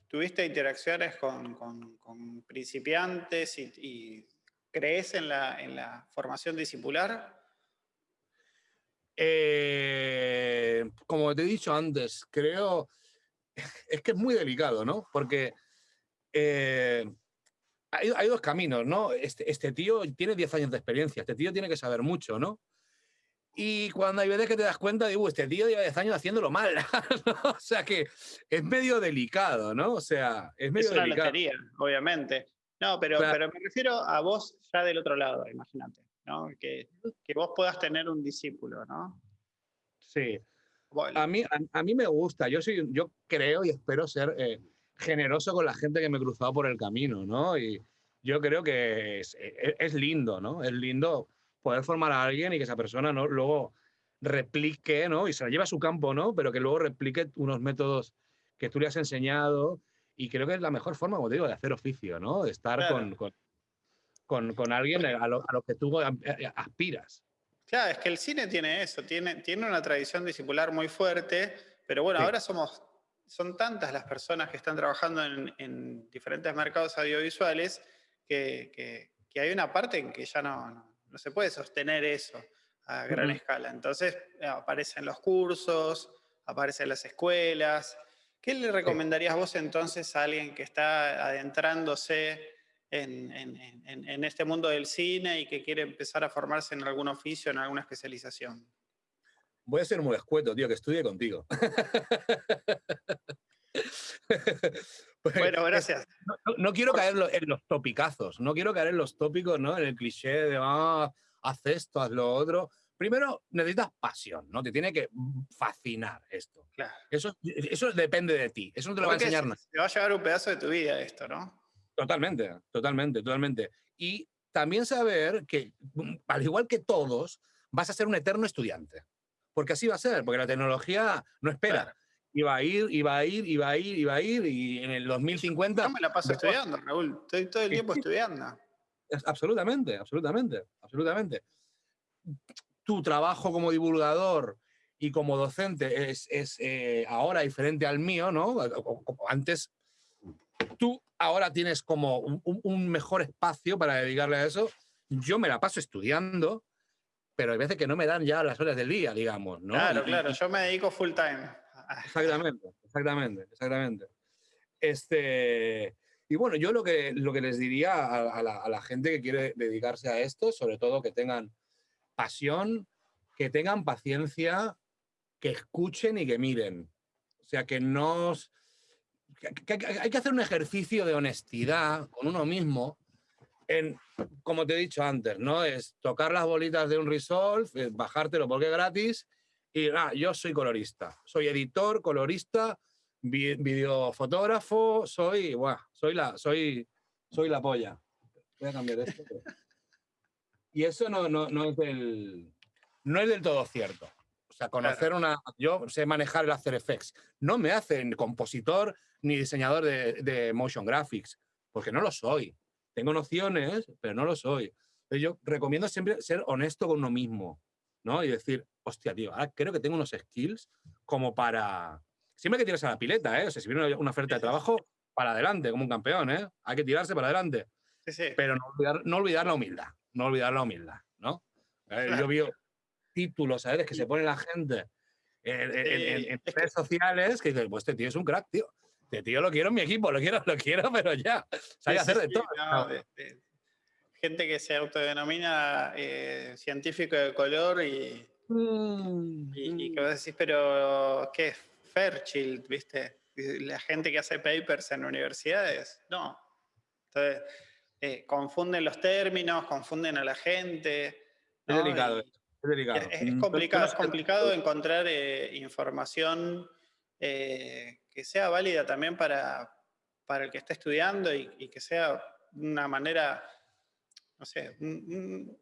Speaker 1: tuviste interacciones con, con, principiantes y ¿Crees en la, en la formación discipular?
Speaker 2: Eh, como te he dicho antes, creo, [LAUGHS] es que es muy delicado, ¿no? Porque eh, hay, dos caminos, ¿no? Este, este tío tiene 10 años de experiencia, este tío tiene que saber mucho, ¿no? Y cuando hay veces que te das cuenta, digo, este tío lleva 10 años haciéndolo mal, [LAUGHS] O sea que es medio delicado, ¿no? O sea, es medio
Speaker 1: es una
Speaker 2: delicado.
Speaker 1: Lotería, obviamente. No, pero, pero me refiero a vos ya del otro lado, imagínate, ¿no? Que, que vos puedas tener un discípulo, ¿no?
Speaker 2: Sí. A mí, a, mí me gusta, yo, soy, yo creo y espero ser eh, generoso con la gente que me he cruzado por el camino, ¿no? Y yo creo que es, e, es, lindo, ¿no? Es lindo poder formar a alguien y que esa persona ¿no? luego replique, ¿no? Y se la lleve a su campo, ¿no? Pero que luego replique unos métodos que tú le has enseñado y creo que es la mejor forma, como te digo, de hacer oficio, ¿no? De estar con, con, con, alguien a lo, a lo, que tú aspiras.
Speaker 1: Claro, es que el cine tiene eso, tiene, tiene una tradición discipular muy fuerte, pero bueno, ahora somos, son tantas las personas que están trabajando en, en diferentes mercados audiovisuales que, que, que, hay una parte en que ya no, no, se puede sostener eso a gran escala. Entonces eh, aparecen los cursos, aparecen las escuelas, ¿Qué le recomendarías vos entonces a alguien que está adentrándose en, este mundo del cine y que quiere empezar a formarse en algún oficio, en alguna especialización?
Speaker 2: Voy a ser muy escueto, tío, que estudie contigo. [LAUGHS]
Speaker 1: bueno, [LAUGHS] gracias.
Speaker 2: No, quiero caer en los topicazos, no quiero caer en los tópicos, ¿no? En el cliché de, ah, haz esto, haz lo otro primero necesitas pasión, ¿no? Te tiene que fascinar esto. Claro. Eso, eso depende de ti, eso no te lo va a enseñar nada.
Speaker 1: Te va a llevar un pedazo de tu vida esto, ¿no?
Speaker 2: Totalmente, totalmente, totalmente. Y también saber que, al igual que todos, vas a ser un eterno estudiante. Porque así va a ser, porque la tecnología no espera. Va a ir, y va a ir, y va a ir, y va a ir, y en el 2050...
Speaker 1: Yo me la paso estudiando, Raúl. Estoy todo el tiempo estudiando.
Speaker 2: Absolutamente, absolutamente, absolutamente tu trabajo como divulgador y como docente es, es eh, ahora diferente al mío, ¿no? Antes, tú ahora tienes como un, mejor espacio para dedicarle a eso. Yo me la paso estudiando, pero hay veces que no me dan ya las horas del día, digamos, ¿no?
Speaker 1: Claro, claro, yo me dedico full time
Speaker 2: Exactamente, exactamente, exactamente. Este, y bueno, yo lo que, lo que les diría a, la, gente que quiere dedicarse a esto, sobre todo que tengan pasión, que tengan paciencia, que escuchen y que miren. O sea, que no... hay que hacer un ejercicio de honestidad con uno mismo en, como te he dicho antes, ¿no? Es tocar las bolitas de un Resolve, bajártelo porque es gratis y ah, yo soy colorista, soy editor, colorista, videofotógrafo, soy, buah, soy la, soy, soy la polla. Voy a cambiar esto. [LAUGHS] Y eso no, no, no, es del, no es del todo cierto. O sea, conocer una... Yo sé manejar el After Effects. No me hacen compositor ni diseñador de, de motion graphics, porque no lo soy. Tengo nociones, pero no lo soy. yo recomiendo siempre ser honesto con uno mismo, ¿no? Y decir, hostia, tío, ahora creo que tengo unos skills como para... Siempre que tiras a la pileta, ¿eh? O sea, si viene una oferta de trabajo, para adelante, como un campeón, ¿eh? Hay que tirarse para adelante. Pero no olvidar, no olvidar, la humildad, no olvidar la humildad, ¿no? Eh, yo vi títulos, ¿sabes? Que se pone la gente en, redes sociales que dicen, pues este tío es un crack, tío. Este tío lo quiero en mi equipo, lo quiero, lo quiero, pero ya. Sabe hacer de todo.
Speaker 1: gente que se autodenomina eh, científico de color y, mm, y, que vos decís, pero ¿qué es Fairchild? ¿Viste? La gente que hace papers en universidades, no. Entonces, eh, confunden los términos, confunden a la gente.
Speaker 2: Es delicado. es, delicado.
Speaker 1: Es, mm, complicado, es complicado encontrar eh, información que sea válida también para, para el que está estudiando y, que sea una manera, no sé, un,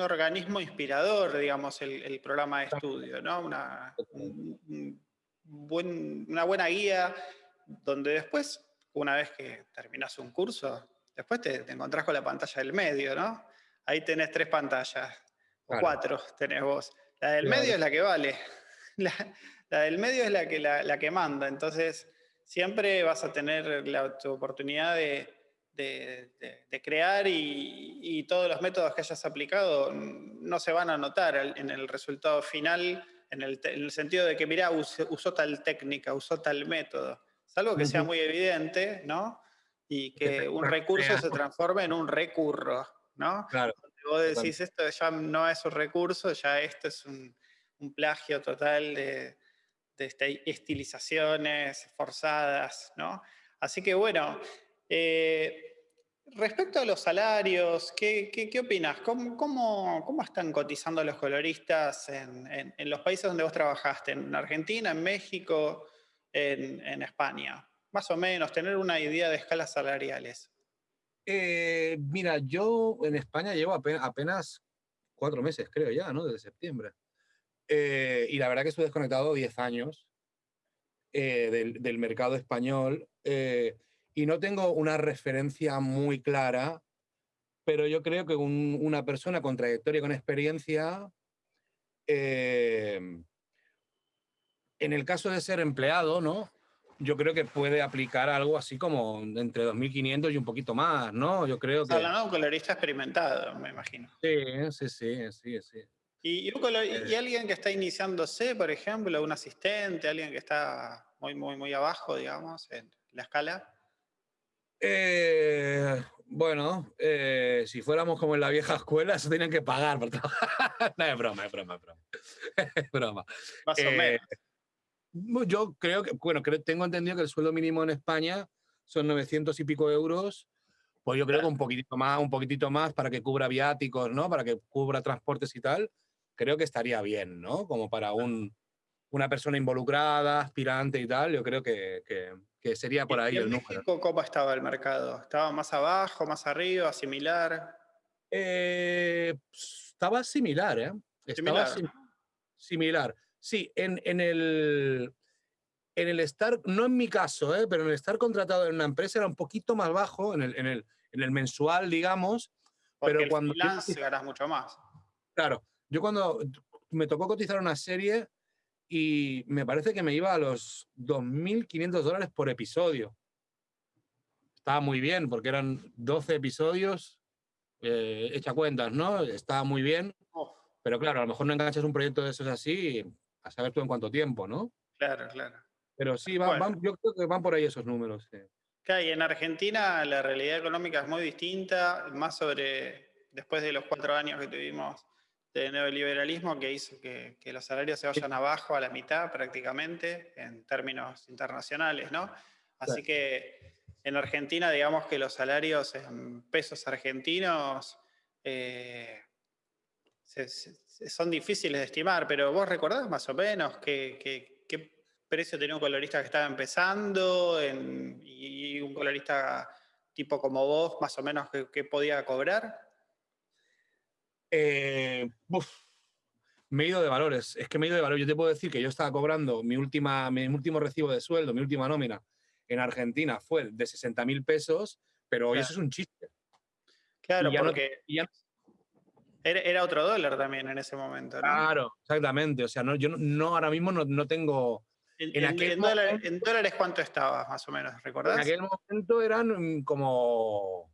Speaker 1: organismo inspirador, digamos, el, programa de estudio, ¿no? Una, una buena guía donde después, una vez que terminas un curso, después te, te, encontrás con la pantalla del medio, ¿no? Ahí tenés tres pantallas, o cuatro tenés vos. La del medio es la que vale. [LAUGHS] La, la del medio es la que, la, que manda, entonces siempre vas a tener la oportunidad de, crear y, todos los métodos que hayas aplicado no se van a notar en el resultado final, en el, sentido de que, mira, usó, tal técnica, usó tal método. Es algo que sea muy evidente, ¿no? Y que un recurso se transforme en un recurro, ¿no?
Speaker 2: Claro.
Speaker 1: vos decís, esto ya no es un recurso, ya esto es un plagio total de, este, estilizaciones forzadas, ¿no? Así que bueno, eh, respecto a los salarios, ¿qué, qué, opinas? ¿Cómo, cómo, están cotizando los coloristas en, los países donde vos trabajaste? ¿En Argentina, en México, en, España? Más o menos, tener una idea de escalas salariales.
Speaker 2: Eh, mira, yo en España llevo apenas cuatro meses, creo ya, ¿no? Desde septiembre. Eh, y la verdad que estoy desconectado 10 años eh, del, mercado español y no tengo una referencia muy clara, pero yo creo que una persona con trayectoria y con experiencia, en el caso de ser empleado, ¿no? Yo creo que puede aplicar algo así como entre 2.500 y un poquito más, ¿no? Yo creo que...
Speaker 1: Hablando de un colorista experimentado, me imagino.
Speaker 2: Sí, sí, sí, sí, sí.
Speaker 1: ¿Y, y, alguien que está iniciándose, por ejemplo, un asistente, alguien que está muy, muy, muy abajo, digamos, en la escala?
Speaker 2: Eh, bueno, eh, si fuéramos como en la vieja escuela, se tienen que pagar por [LAUGHS] no, es broma, es broma, es broma. [LAUGHS] es broma.
Speaker 1: Más o menos.
Speaker 2: Eh, yo creo que, bueno, creo, tengo entendido que el sueldo mínimo en España son 900 y pico euros. Pues yo creo que un poquitito más, un poquitito más para que cubra viáticos, ¿no? Para que cubra transportes y tal creo que estaría bien, ¿no? Como para un, una persona involucrada, aspirante y tal, yo creo que, que, sería por ahí el número.
Speaker 1: ¿Cómo estaba el mercado? ¿Estaba más abajo, más arriba, similar?
Speaker 2: Eh, estaba similar, ¿eh? Estaba similar. similar. Sí, en, en, el, en el estar, no en mi caso, ¿eh? pero en el estar contratado en una empresa era un poquito más bajo, en el, en el, en el mensual, digamos.
Speaker 1: Porque
Speaker 2: pero
Speaker 1: el
Speaker 2: cuando.
Speaker 1: Freelance ganas mucho más.
Speaker 2: Claro, yo cuando me tocó cotizar una serie y me parece que me iba a los 2.500 dólares por episodio. Estaba muy bien porque eran 12 episodios, eh, hecha cuentas, ¿no? Estaba muy bien. Pero claro, a lo mejor no enganchas un proyecto de esos así a saber tú en cuánto tiempo, ¿no?
Speaker 1: Claro, claro.
Speaker 2: Pero sí, van, yo creo que van por ahí esos números. Sí.
Speaker 1: y en Argentina la realidad económica es muy distinta, más sobre después de los cuatro años que tuvimos de neoliberalismo que hizo que, los salarios se vayan abajo a la mitad prácticamente en términos internacionales, ¿no? Así que en Argentina, digamos que los salarios en pesos argentinos eh, son difíciles de estimar, pero vos recordás más o menos qué, precio tenía un colorista que estaba empezando y un colorista tipo como vos, más o menos, qué podía cobrar?
Speaker 2: Eh, me he ido de valores. Es que me he ido de valores. Yo te puedo decir que yo estaba cobrando mi, última, mi último recibo de sueldo, mi última nómina en Argentina fue de 60 mil pesos, pero hoy eso es un chiste.
Speaker 1: Claro, porque era, otro dólar también en ese momento.
Speaker 2: Claro, exactamente. O sea, no, yo no, ahora mismo no, tengo...
Speaker 1: En, aquel en, dólares, cuánto estaba, más o menos? ¿Recordás?
Speaker 2: En aquel momento eran como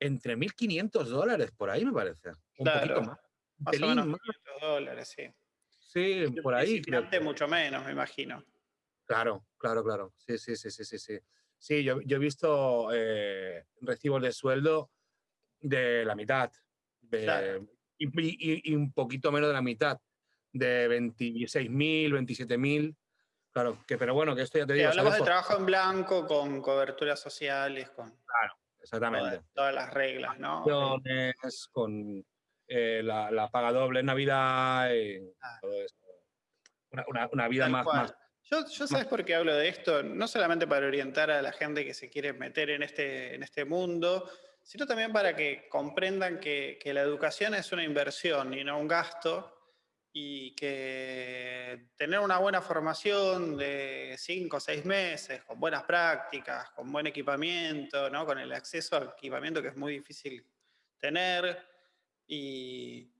Speaker 2: entre 1.500 dólares, por ahí me parece. Un poquito más.
Speaker 1: Más o menos 500 dólares, sí.
Speaker 2: Sí, por ahí.
Speaker 1: mucho menos, me imagino.
Speaker 2: Claro, claro, claro. Sí, sí, sí, sí, sí. Sí, sí yo, yo he visto eh, recibos de sueldo de la mitad. y, un poquito menos de la mitad. De 26.000, 27.000. Claro, que, pero bueno, que esto ya te digo.
Speaker 1: hablamos de trabajo en blanco, con coberturas sociales, con...
Speaker 2: Claro, exactamente.
Speaker 1: Todas, las reglas, ¿no?
Speaker 2: Con eh, la, paga doble en Navidad, y ah. todo eso. Una, vida más,
Speaker 1: Yo, yo sabes por qué hablo de esto, no solamente para orientar a la gente que se quiere meter en este, en este mundo, sino también para que comprendan que, que la educación es una inversión y no un gasto, y que tener una buena formación de cinco o seis meses, con buenas prácticas, con buen equipamiento, ¿no? con el acceso al equipamiento que es muy difícil tener, y,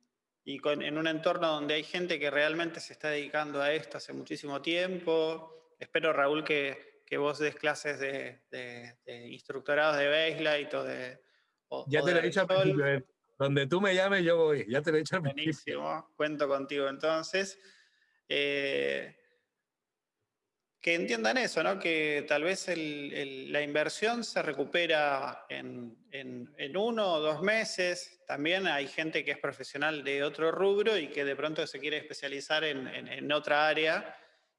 Speaker 1: y con, en un entorno donde hay gente que realmente se está dedicando a esto hace muchísimo tiempo. Espero, Raúl, que, que vos des clases de, de, instructorados de baseline o de...
Speaker 2: ya te lo he dicho al principio, eh. Donde tú me llames, yo voy. Ya te lo he dicho
Speaker 1: Buenísimo. Cuento contigo entonces. Eh, que entiendan eso, ¿no? que tal vez la inversión se recupera en, uno o dos meses. También hay gente que es profesional de otro rubro y que de pronto se quiere especializar en, otra área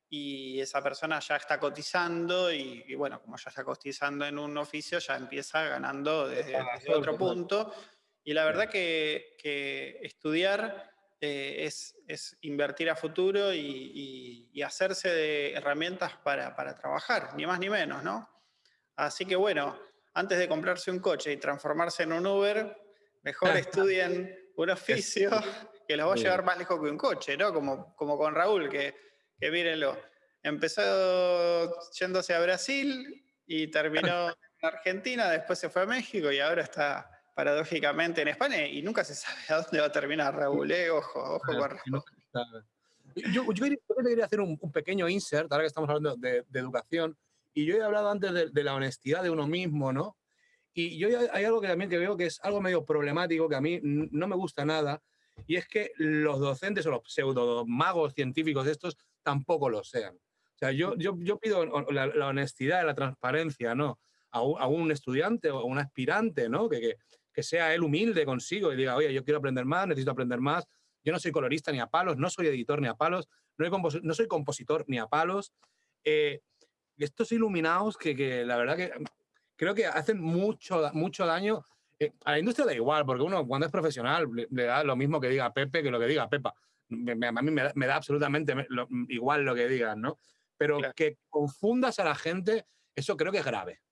Speaker 1: y esa persona ya está cotizando y, bueno, como ya está cotizando en un oficio, ya empieza ganando desde otro punto y la verdad que, estudiar eh, es, invertir a futuro y, hacerse de herramientas para, trabajar, ni más ni menos, ¿no? Así que bueno, antes de comprarse un coche y transformarse en un Uber, mejor [LAUGHS] estudien un oficio que los va a llevar más lejos que un coche, ¿no? Como, como con Raúl, que, que mírenlo, empezó yéndose a Brasil y terminó en Argentina, después se fue a México y ahora está paradójicamente en España y nunca se sabe a dónde va a terminar Raúl, ¿eh? ojo, ojo con Raúl.
Speaker 2: Yo, yo, quería, hacer un, pequeño insert, ahora que estamos hablando de, educación, y yo he hablado antes de, la honestidad de uno mismo, ¿no? Y yo hay algo que también que veo que es algo medio problemático, que a mí no me gusta nada, y es que los docentes o los pseudo magos científicos estos tampoco lo sean. O sea, yo, yo, yo pido la, honestidad, la transparencia, ¿no? A un, a un, estudiante o a un aspirante, ¿no? Que, que, que sea él humilde consigo y diga, oye, yo quiero aprender más, necesito aprender más. Yo no soy colorista ni a palos, no soy editor ni a palos, no, soy compositor ni a palos. Eh, estos iluminados que, que, la verdad que creo que hacen mucho, mucho daño. Eh, a la industria da igual, porque uno cuando es profesional le, da lo mismo que diga Pepe que lo que diga Pepa. a mí me da, absolutamente igual lo que digan, ¿no? Pero que confundas a la gente, eso creo que es grave.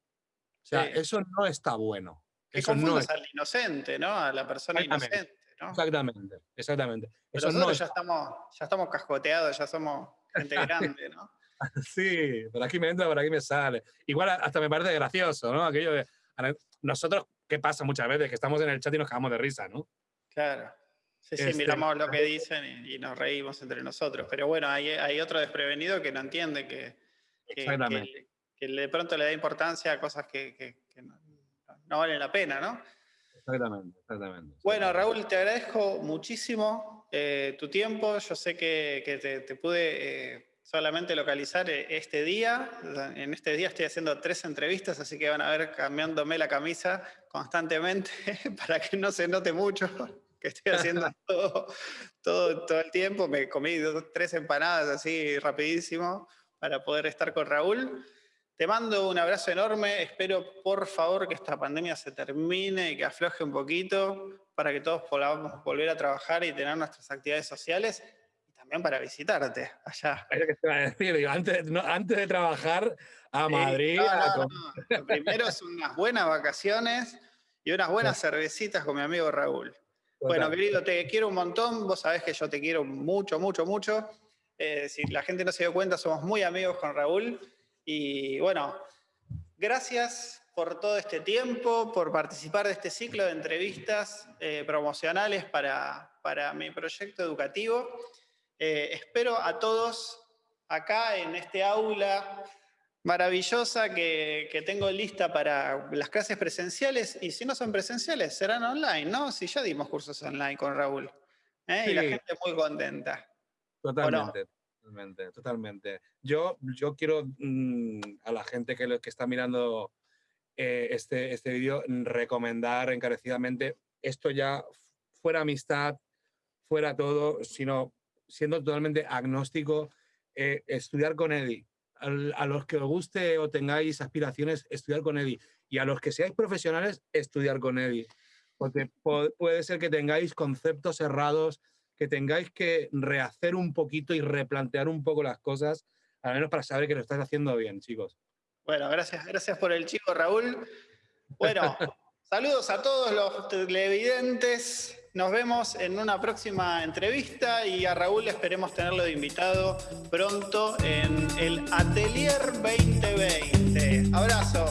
Speaker 2: O sea, eso no está bueno.
Speaker 1: Que confundas al inocente, ¿no? A la persona inocente, ¿no?
Speaker 2: Exactamente, exactamente.
Speaker 1: Pero nosotros ya, estamos, ya estamos cascoteados, ya somos gente [LAUGHS] grande, ¿no?
Speaker 2: sí, por aquí me entra, por aquí me sale. Igual hasta me parece gracioso, ¿no? Aquello de... Nosotros, ¿qué pasa muchas veces? Que estamos en el chat y nos cagamos de risa, ¿no?
Speaker 1: Claro. Sí, sí, este, miramos lo que dicen y, nos reímos entre nosotros. Pero bueno, hay, hay otro desprevenido que no entiende que, que, que, de pronto le da importancia a cosas que, que no, no vale la pena, ¿no?
Speaker 2: Exactamente, exactamente.
Speaker 1: Bueno, Raúl, te agradezco muchísimo eh, tu tiempo. Yo sé que, te, pude eh, solamente localizar eh, este día. En este día estoy haciendo tres entrevistas, así que van a ver cambiándome la camisa constantemente [LAUGHS] para que no se note mucho [LAUGHS] que estoy haciendo [LAUGHS] todo, todo, todo el tiempo. Me comí tres empanadas así rapidísimo para poder estar con Raúl. Te mando un abrazo enorme. Espero, por favor, que esta pandemia se termine y que afloje un poquito para que todos podamos volver a trabajar y tener nuestras actividades sociales también para visitarte allá.
Speaker 2: antes, antes de trabajar a Madrid.
Speaker 1: Lo primero es unas buenas vacaciones y unas buenas cervecitas con mi amigo Raúl. Bueno, querido, te quiero un montón. Vos sabés que yo te quiero mucho, mucho, mucho. Eh, si la gente no se dio cuenta, somos muy amigos con Raúl. Y bueno, gracias por todo este tiempo, por participar de este ciclo de entrevistas eh, promocionales para, para mi proyecto educativo. Eh, espero a todos acá en este aula maravillosa que, tengo lista para las clases presenciales y si no son presenciales serán online, ¿no? Si ya dimos cursos online con Raúl ¿eh? y la gente muy contenta.
Speaker 2: Totalmente. Totalmente, totalmente. Yo, yo quiero mm, a la gente que, que está mirando eh, este, este vídeo recomendar encarecidamente esto ya fuera amistad, fuera todo, sino siendo totalmente agnóstico, eh, estudiar con Eddie. A, los que os guste o tengáis aspiraciones, estudiar con Eddie. Y a los que seáis profesionales, estudiar con Eddie. Porque puede ser que tengáis conceptos errados, que tengáis que rehacer un poquito y replantear un poco las cosas, al menos para saber que lo estáis haciendo bien, chicos.
Speaker 1: Bueno, gracias, gracias por el chico, Raúl. Bueno, [LAUGHS] saludos a todos los televidentes. Nos vemos en una próxima entrevista y a Raúl esperemos tenerlo de invitado pronto en el Atelier 2020. Abrazo.